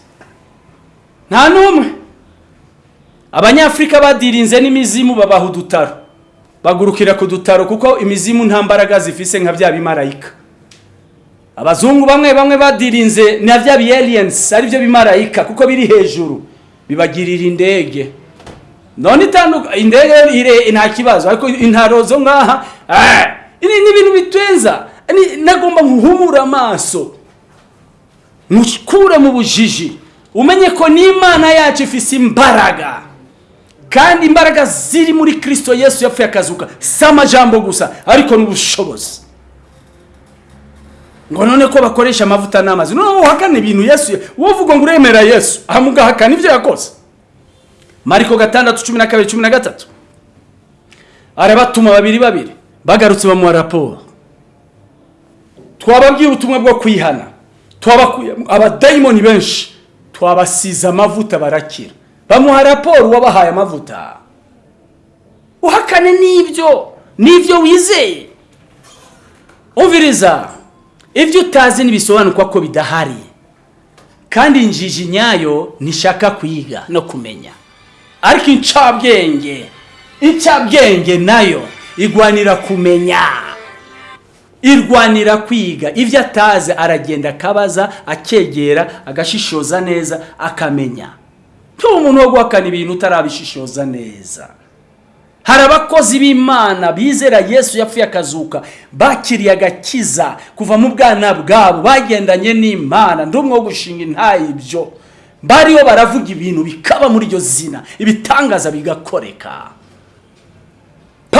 Nta n'umwe. Abanyafurika badirinze n'imizimu babaha udutaro. Bagurukira ku dutaro kuko imizimu nta mbaraga zifise nka bya bimarayika. Abazungu bamwe bamwe badirinze na bya ari byo bimarayika kuko biri hejuru. Bibagirira indege. None itanduka indege ire nta kibazo. Ariko intaro zo ngaha ah, ini ni ibintu bitwenza. Ni- nagomba nkuhumura amaso. Nkukure mu bujiji. Umenye ko n'imana yacu ifise imbaraga kandi imbaraga ziri muri kristo yesu yapfuye akazuka. Si amajambo gusa ariko n'ubushobozi. Ngo none ko bakoresha amavuta n'amazi. None uhakana ibintu yesu wowe uvuga ngo uremera yesu. Aha mugahakana ibyo yakoze. Mariko gatandatu cumi na kabiri cumi na gatatu. Arabatuma babiri babiri. Bagarutse bamuha raporo. Twababwiye ubutumwa bwo kwihana. Twabakuye abadayimoni benshi. Twabasize amavuta barakira. Bamuha raporo uwabahaye amavuta. Uhakane n'ibyo n'ibyo wizeye. Umviriza ibyo utazi ntibisobanukwa ko bidahari. Kandi injiji nyayo ntishaka kwiga no kumenya. Ariko incabwenge incabwenge na yo igwanira kumenya. Irwanira kwiga. Ibyo atazi aragenda akabaza akegera agashishoza neza akamenya. Ntuba umuntu wo guhakana ibintu utarabishishoza neza. Hari abakozi b'imana bizera yesu yapfuye akazuka bakiriye agakiza kuva mu bwana bwabo bagendanye n'imana. Ndi umwe wo gushinga intayi ibyo. Bariho baravuga ibintu bikaba muri iryo zina ibitangaza bigakoreka.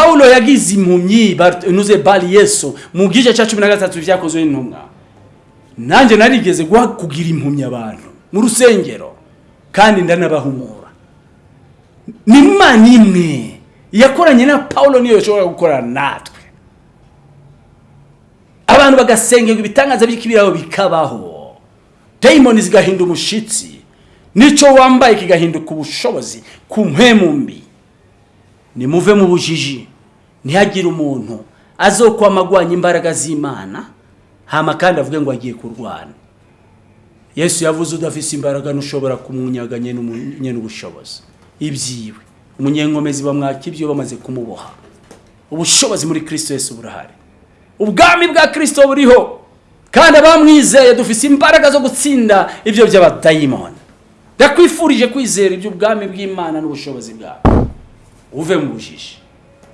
Paulo yagize impumyi nuze bari yesu mu gice cya cumi na gatatu byakozwe n'intumwa. Nanjye narigeze guha kugira impumyi abantu mu rusengero kandi ndanabahumura. Ni imana imwe yakoranye na paulo niyo ishobora gukorana natwe. Abantu bagasengerwa ibitangaza by'ikibiraro bikabaho. Dayimoni zigahinda umushyitsi n'icyo wambaye kigahinduka ubushobozi ku mpemu mbi. Nimuve mu bujiji. Ntihagire umuntu. Azokwama agwanya imbaraga z'imana hama kandi avuge ngo agiye kurwana. Yesu yavuze udafise imbaraga ntushobora kumunyaga nyine ubushobozi. Ibyiwe. Umunyenkomezi bamwaka ibyo bamaze kumuboha. Ubushobozi muri kirisito yesu burahari. Ubwami bwa kirisito buriho. Kandi abamwizeye dufise imbaraga zo gutsinda ibyo by'abadayimoni. Ndakwifurije kwizera iby'ubwami bw'imana n'ubushobozi bwawe uve mu bujiji.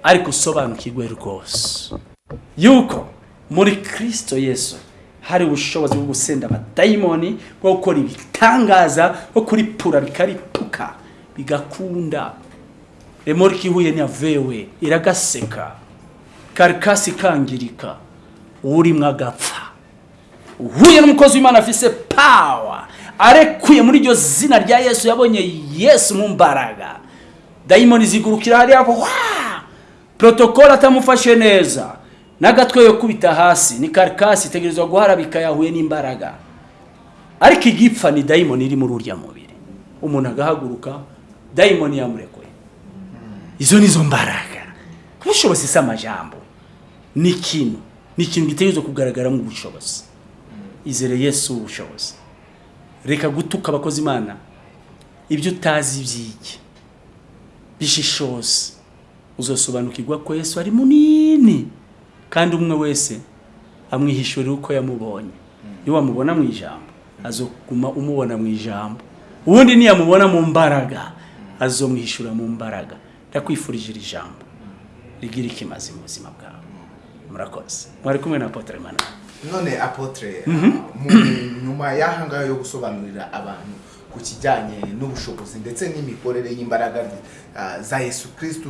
Ariko usobanukirwe rwose. Yuko muri kristo yesu hari ubushobozi bwo gusenda abadayimoni bwo gukora ibitangaza bwo kuripura bikaripuka bigakunda. Remorike ihuye n'iyavewe iragaseka. Karikasi ikangirika urimo agapfa uhuye n'umukozi w'imana afise pawa arekuye muri iryo zina rya yesu yabonye yesu mu mbaraga. Dayimoni zigurukira hariya wa protokole atamufashe neza n'agatwe yo kubita hasi ni karikasi itegerezwa guharabika yahuye n'imbaraga. Ariko igipfa ni dayimoni iri muri urya mubiri. Umuntu agahaguruka dayimoni yamurekuye izo nizo mbaraga. Ubushobozi si amajambo. Ni ikintu ni ikintu gitegerezwa kugaragara nk'ubushobozi izere yesu ubushobozi. Reka gutuka abakozi imana. Ibyo utazi by'iki? Bishishoze uzosobanukirwa ko yesu ari munini kandi umwe wese amwihishurira uko yamubonye. Iyo wamubona mu ijambo azoguma umubona mu ijambo. Ubundi niyamubona mu mbaraga azomwihishura mu mbaraga. Ndakwifurije iri jambo rigira ikimazi mu buzima bwawe. Murakoze. Mwari kumwe na apotre manara. None apotre mu- nyuma y'aha ngaha yo gusobanurira abantu ku kijyanye n'ubushobozi ndetse n'imikorere y'imbaraga ah, za yesu kirisitu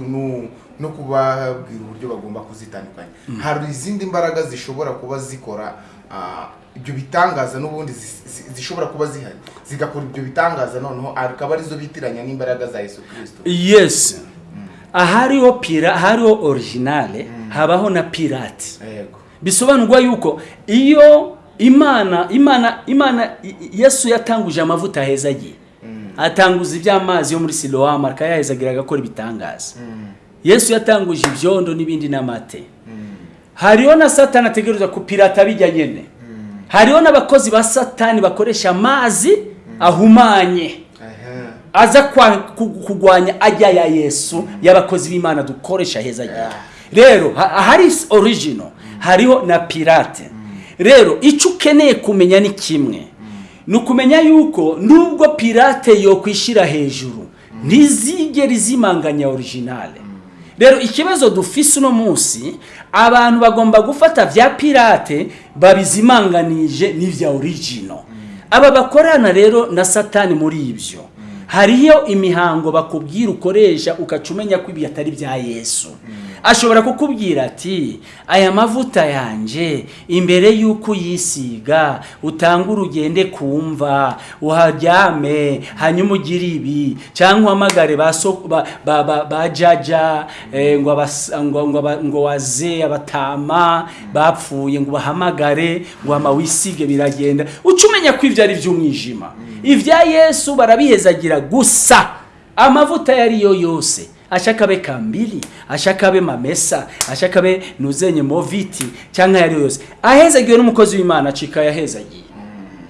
no- kubabwira uburyo bagomba kuzitandukanya. Hari izindi mbaraga zishobora kuba zikora ah, ibyo bitangaza n'ubundi zi- zi- zishobora kuba zihari. Zigakora ibyo bitangaza noneho akaba ari zo bitiranya n'imbaraga za yesu kirisitu yes. Ahariho pira ahariho originale habaho na pirate yego bisobanurwa yuko iyo imana imana imana yesu yatanguje amavuta heza agiye. Atanguza iby'amazi yo muri silowamu akayahezagira agakora ibitangaza yesu yatanguje ibyondo n'ibindi n'amate. Hariho na satani ategereza kupirata bijya nyene. Hariho n'abakozi ba satani bakoresha amazi ahumanye. Aza kwa- ku- kugwanya ajya ya yesu y'abakozi b'imana dukoresha heza agiye. Rero ha- hari original. Hariho na pirate. Rero icyo ukeneye kumenya ni kimwe. Ni ukumenya yuko nubwo pirate yokwishyira hejuru ntizigere izimanganya originale rero ikibazo dufise uno munsi abantu bagomba gufata vya pirate babizimanganije n'ivya original. Aba bakorana rero na satani muri ibyo hariyo imihango bakubwira ukoresha ukaca umenya ko ibi atari bya yesu. Ashobora kukubwira ati aya mavuta yanjye imbere y'uko uyisiga utanga urugende kumva uharyame hanyuma ugire ibi. Cyangwa uhamagare ba jaja ngo waze abatama bapfuye ngo bahamagare ngo ama wisige biragenda. Uca umenya ko ibyo ari iby'umwijima. Ibya yesu barabihezagira gusa. Amavuta ayo ari yo yose. Ashaka abe kambili ashaka abe mamesa ashaka abe nuzenye moviti cyangwa ayo ari yo yose. Ahezagiwe n'umukozi w'imana acika yahezagiye.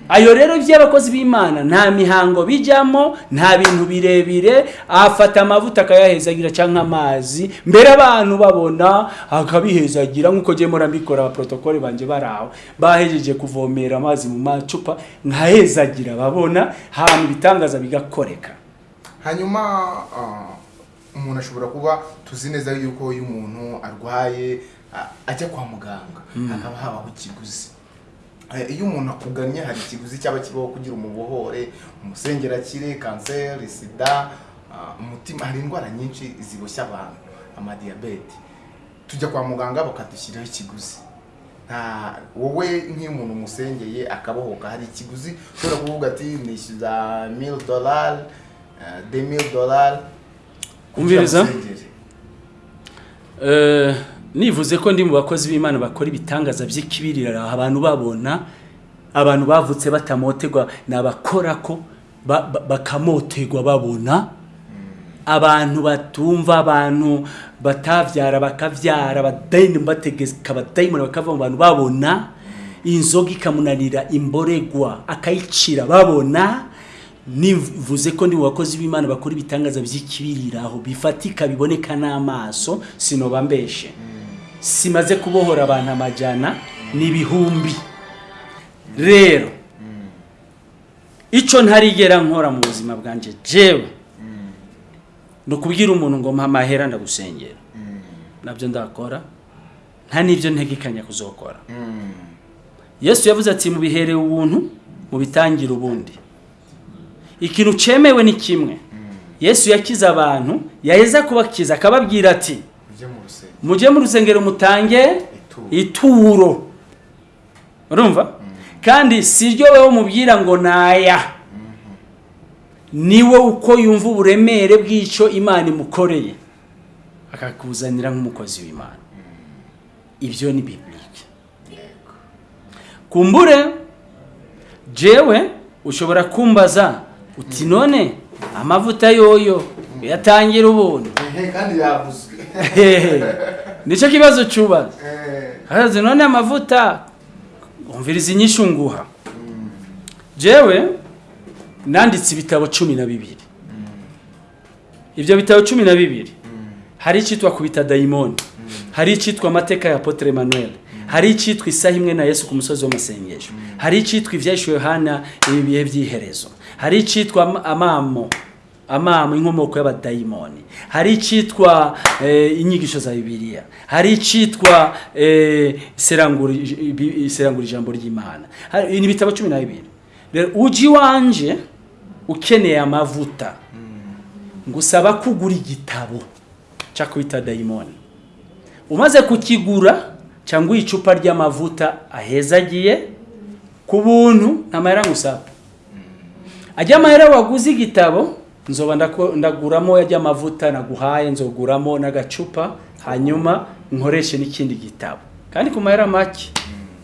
Ayo rero by'abakozi b'imana nta mihango bijyamo nta bintu birebire afata amavuta akayahezagira cyangwa amazi mbere abantu babona akabihezagira nk'uko ngiye mpora mbikora abaprotokole banjye bari aho bahejeje kuvomera amazi mu macupa nkahezagira babona hanyuma ibitangaza bigakoreka. Hanyuma ah, umuntu ashobora kuba tuzi neza yuko iyo umuntu arwaye ajya kwa muganga. Hakaba habaho ikiguzi. Eh, iyo umuntu akugannye hari ikiguzi cyaba kibaho kugira umubohore umusengerakire kanseri sida umutima hari indwara nyinshi ziboshya abantu. Amadiyabete tujya kwa muganga bakadushyiraho ikiguzi. Nta wowe nk'iyo umuntu umusengeye akabohoka hari ikiguzi ushobora kuvuga ati nishyuza mil dolari de mil dolari Umviriza. Eh, nivuze ko ndi mu bakozi b'imana bakora ibitangaza by'ikibirira abantu babona abantu bavutse batamotegwa ni abakora ko ba- ba- bakamotegwa babona. Abantu batumva abantu batabyara bakabyara abadayini bategeka abadayimoni bakava mu bantu babona. Inzoga ikamunanira imboregwa akayicira babona. Nivuze ko ndi mu bakozi b'imana bakora ibitangaza by'ikibiriraho bifatika biboneka n'amaso sinoba mbeshe. Simaze kubohora abantu amajana n'ibihumbi. Rero icyo ntarigera nkora mu buzima bwanjye jewe ni ukubwira umuntu ngo mpa amahera ndagusengera. Nabyo ndakora nta n'ibyo ntegekanya kuzokora. Yesu yavuze ati mubihereye ubuntu mubitangire ubundi. Ikintu cyemewe ni kimwe. Yesu yakize abantu yaheza kubakiza akababwira ati mujye mu rusengero. Mutange Ituro. urumva? Kandi si ryo wowe mubwira ngo naya. Niwe uko yumva uburemere bw'icyo imana imukoreye. Akakuzanira nk'umukozi w'imana. Ibyo ni bibilike yego. Kumbure jewe ushobora kumbaza uti none amavuta yoyo. Yatangira ubuntu. Kandi yavuzwe. Nicyo kibazo cyubaza. Eh, none amavuta. Umviriza inyishu nguha jewe nanditse ibitabo cumi na bibiri. Ibyo bitabo cumi na bibiri. Hari icyitwa kubita dayimoni hari icyitwa amateka ya apotre emmanuel. Hari icyitwa isaha imwe na yesu ku musozi w'amasengesho hari icyitwa ibyahishwe yohana ibi bihe by'iherezo. Hari icyitwa am- amamo. Amamo inkomoko y'abadayimoni. Hari icyitwa eh, inyigisho za bibiliya. Hari icyitwa eh, serangura ijambo ry'imana. Ni ibitabo cumi na bibiri. Ujya iwanje ukeneye amavuta. Ngusaba kugura igitabo cyo kwita dayimoni. Umaze kukigura cyangwa icupa ry'amavuta ahezagiye ku buntu nta mahera ngusaba. Ajya amahera waguze igitabo nzoba ndaguramo ajya amavuta naguhaye nzoguramo n'agacupa hanyuma nkoreshe n'ikindi gitabo. Kandi ku mahera make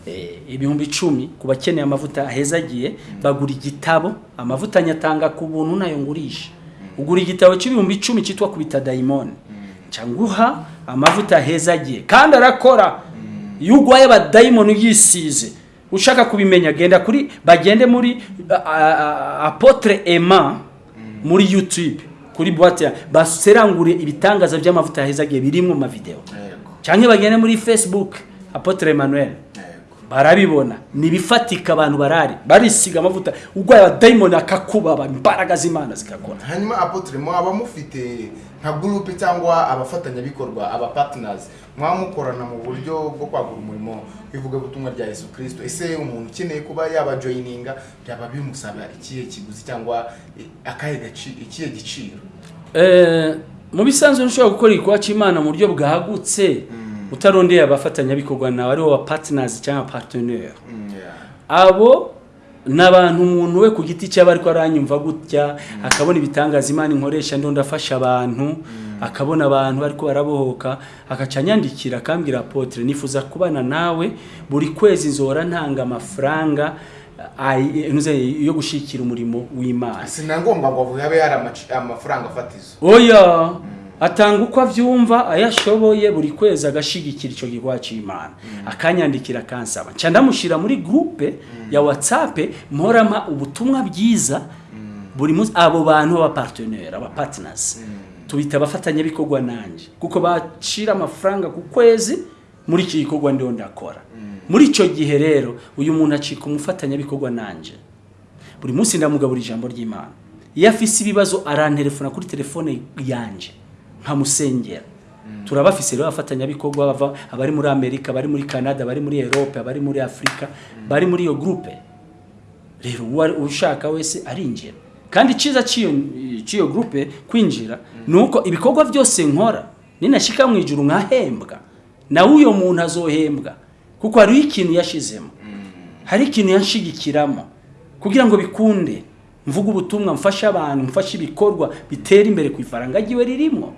Eh, ibihumbi icumi ku bakeneye amavuta ahezagiye bagura igitabo amavuta nyatanga ku buntu na yo ngurisha. Ugura igitabo cy'ibihumbi icumi cyitwa kubita dayimoni cyangwa uha amavuta ahezagiye kandi arakora. Iyo urwaye abadayimoni yisize ushaka kubimenya genda kuri bagende muri apotre ema muri youtube kuri ya baserangure ibitangaza by'amavuta ahezagiye biri mu mavideo. Yego. Cyangwa bagende muri facebook apotre emmanuel. Barabibona. Nibifatika abantu barari. Barisiga amavuta. Urwaye abadayimoni akakubaba. Imbaraga z'imana zigakora. Hanyuma apotre mwaba mufite nka gurupe cyangwa abafatanyabikorwa aba partners mwaba mukorana mu buryo bwo kwagura umurimo w'ivugabutumwa rya yesu kirisito ese umuntu ukeneye kuba yaba joyininga byaba bimusaba ikihe kiguzi cyangwa eh, ikihe giciro? Eh, mu bisanzwe ntushobora gukora igikorwa cy'imana mu buryo bwagutse. Utarondeye abafatanyabikorwa nawe ari bo ba partners cyangwa partenaire Mm, abo ni abantu umuntu we ku giti cye aba ariko aranyumva gutya akabona ibitangaza imana inkoresha ndo ndafasha abantu akabona abantu bariko barabohoka akaca anyandikira akambwira apotre nifuza kubana nawe buri kwezi nzora ntanga amafaranga yo gushikira umurimo w'imana. Si na ngombwa ngo habe hari amaci- amafaranga fatizo oya! Atanga uko abyumva ayashoboye buri kwezi agashigikira icyo gikorwa cy'imana akanyandikira akansaba. Nca ndamushyira muri groupe ya whatsapp mporama ubutumwa bwiza buri munsi abo bantu b'abapartenere abapartners. Tubita abafatanyabikorwa nanjye kuko bacira amafaranga ku kwezi muri iki gikorwa ndiho ndakora. Muri icyo gihe rero uyu muntu acika umufatanyabikorwa nanjye buri munsi ndamugabura ijambo ry'imana. Iyo afise ibibazo arantelefona kuri telefone yanjye nkamusengera. Turabafise rero abafatanyabikorwa bava abari muri amerika abari muri canada abari muri europe abari muri afurika bari muri iyo groupe rero ushaka wese arinjira. Kandi icyiza cy'iyo groupe kwinjira ni uko ibikorwa byose nkora ninashyika mu ijuru nkahembwa. Nawe uyo muntu azohembwa. Kuko hariho ikintu yashizemo. Hari ikintu yanshigikiramo. Kugira ngo bikunde mvuge ubutumwa mfashe abantu mfashe ibikorwa bitera imbere ku ifaranga ryiwe ririmo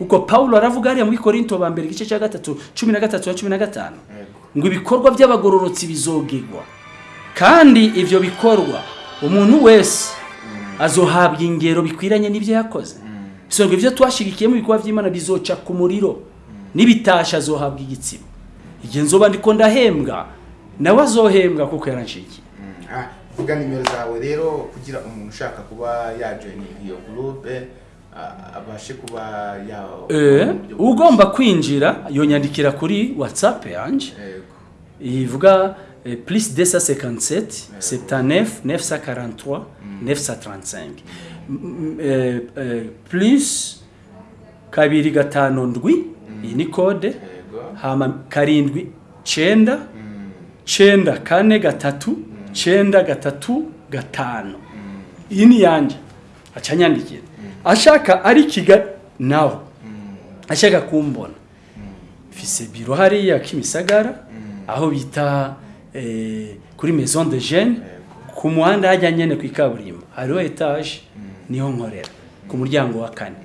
kuko paulo aravuga hariya muri korinto ba mbere igice cya gatatu cumi na gatatu na cumi na gatanu. Ngo ibikorwa by'abagororotsi bizogegwa kandi ibyo bikorwa umuntu wese azohabwa ingero bikwiranye n'ibyo yakoze. Bisonga ibyo twashigikiye mu bikorwa by'imana bizoca ku muriro n'ibitasha azohabwa igitsina. Igihe nzoba ndiko ndahembwa nawe azohembwa kuko yaranshigikiye Ah, vuga nimero zawe rero kugira umuntu ushaka kuba yajoyininga iyo gurupe ah, abashe kuba Eh, ugomba kwinjira yonyandikira kuri whatsapp yanjye. Ivuga eh, plus 257 79 943 935 M- eh, eh, plus kabiri gatanu ndwi iyi ni kode. Hama karindwi cenda cenda kane gatatu cenda gatatu gatanu. Iyi ni yanje. Aca anyandikira ashaka ari kigali nawe. Ashaka kumbona. Mfise biro hariya kimisagara aho bita eh, kuri maison de jeune ku muhanda hajya nyene ku ikaburimbo. Hariho etage ni ho nkorera ku muryango wa kane.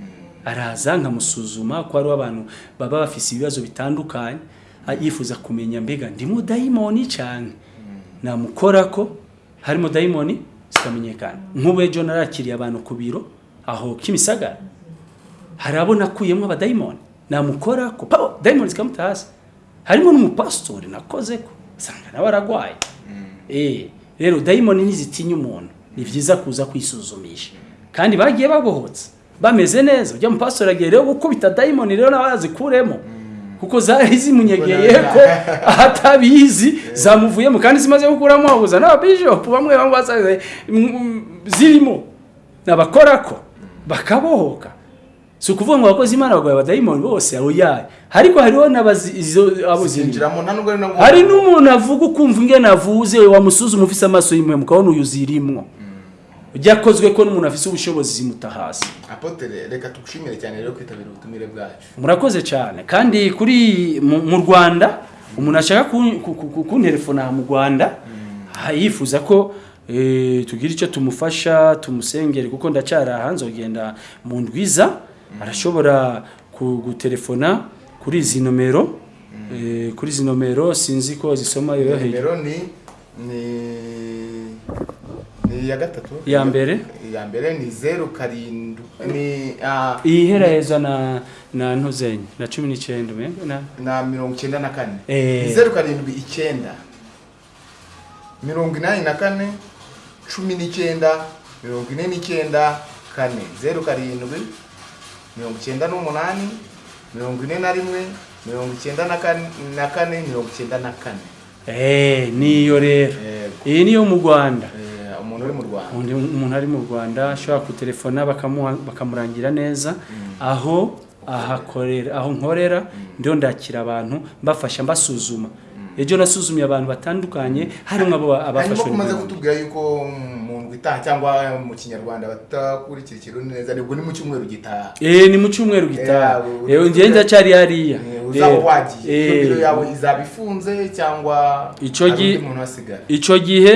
Araza nkamusuzuma ko hariho abantu baba bafise ibibazo bitandukanye yifuza kumenya mbega ndimo dayimoni cyane namukora ko harimo dayimoni zikamenyekana nk'ubu ejo narakiriye abantu ku biro aho kimisagara hari abo nakuyemo abadayimoni namukora ko pa dayimoni zikamuta hasi. Harimo n'umupasitori nakoze ko usanga nawe aragwaye. Eh rero dayimoni ntizitinya umuntu. Ni byiza kuza kwisuzumisha. Kandi bagiye babohotse. Bameze neza. Ujya mupasitori agiye rero gukubita dayimoni rero nawe kuremo kuko zari zimunyegeye ko atabizi zamuvuyemo. Kandi zimaze gukuramo abuza n'ababishopu bamwe bamwe basaze zirimo. Nabakora ko bakabohoka. Si ukuvuga ngo abakozi imana bagwaye abadayimoni bose oya ariko hariho n'abazi izo abo zirimo zinjiramo nta nubwo ari no hari n'umuntu avuga ukumva ingene avuze wamusuzuma ufise amaso y'impuhwe mukabona uyu zirimwo. Byakozwe ko n'umuntu afise ubushobozi zimuta hasi apotere reka tugushimire cyane rero kwitabira ubutumire bwacu. Murakoze cyane. Kandi kuri mu rwanda umuntu ashaka kun- ku- ku- ku- kunterefona mu rwanda yifuza ko eh, tugira icyo tumufasha tumusengere kuko ndacyari aha nzogenda mu ndwiza arashobora ku- gutelefona kuri izi nomero. Eh, kuri izi nomero sinzi ko zisoma yoroheye nimero ni ni ni iya gatatu? Iya mbere? iya mbere ni zeru karindwi ni iyi heraheza na na ntuzenye na cumi n'icyenda na? Na mirongo icyenda na kane. Eh. zeru karindwi icyenda. Mirongo inani na kane. Cumi n'icyenda mirongo ine n'icyenda kane zeru karindwi mirongo icyenda n'umunani mirongo ine na rimwe mirongo icyenda na kane mirongo icyenda na kane. Eh niyo rero. Iyi niyo mu rwanda. Eh, umuntu uri mu rwanda. Undi umuntu ari mu rwanda ashobora kutelefona bakamuha- bakamurangira neza. Aho ahakorera aho nkorera ndiho ndakira abantu mbafasha mbasuzuma. Ejo nasuzumye abantu batandukanye harimo abo abafashwe ko umaze n'Imana. kutubwira yuko mu ndwi itaha cyangwa mu kinyarwanda batakurikira ikirundi neza ni bwo ni mu cyumweru gitaha. Eh ni mu cyumweru gitaha. Eh, eh njye ndacyari hariya. Eh, uzaba Rero, wagiye. Eh, biro yawe izaba ifunze cyangwa Ico hari gi- undi muntu wasigara icyo gihe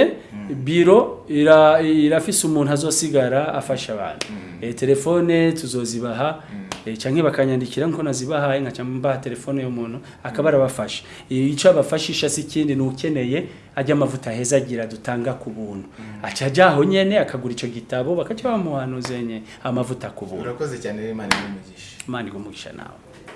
biro ira- irafise umuntu azosigara afasha abantu. Eh, telefone tuzozibaha eh, canke bakanyandikira nko nazibahaye nkaca mbaha telefone y'umuntu akaba arabafasha Eh, ico abafashisha si ikindi ni ukeneye ajya amavuta heza agira dutanga ku buntu. Aca ajya aho nyene akagura ico gitabo bakaca bamuhanuzenye amavuta ku buntu. Urakoze cyane rero imana iri umugisha. Imana igumugisha nawe.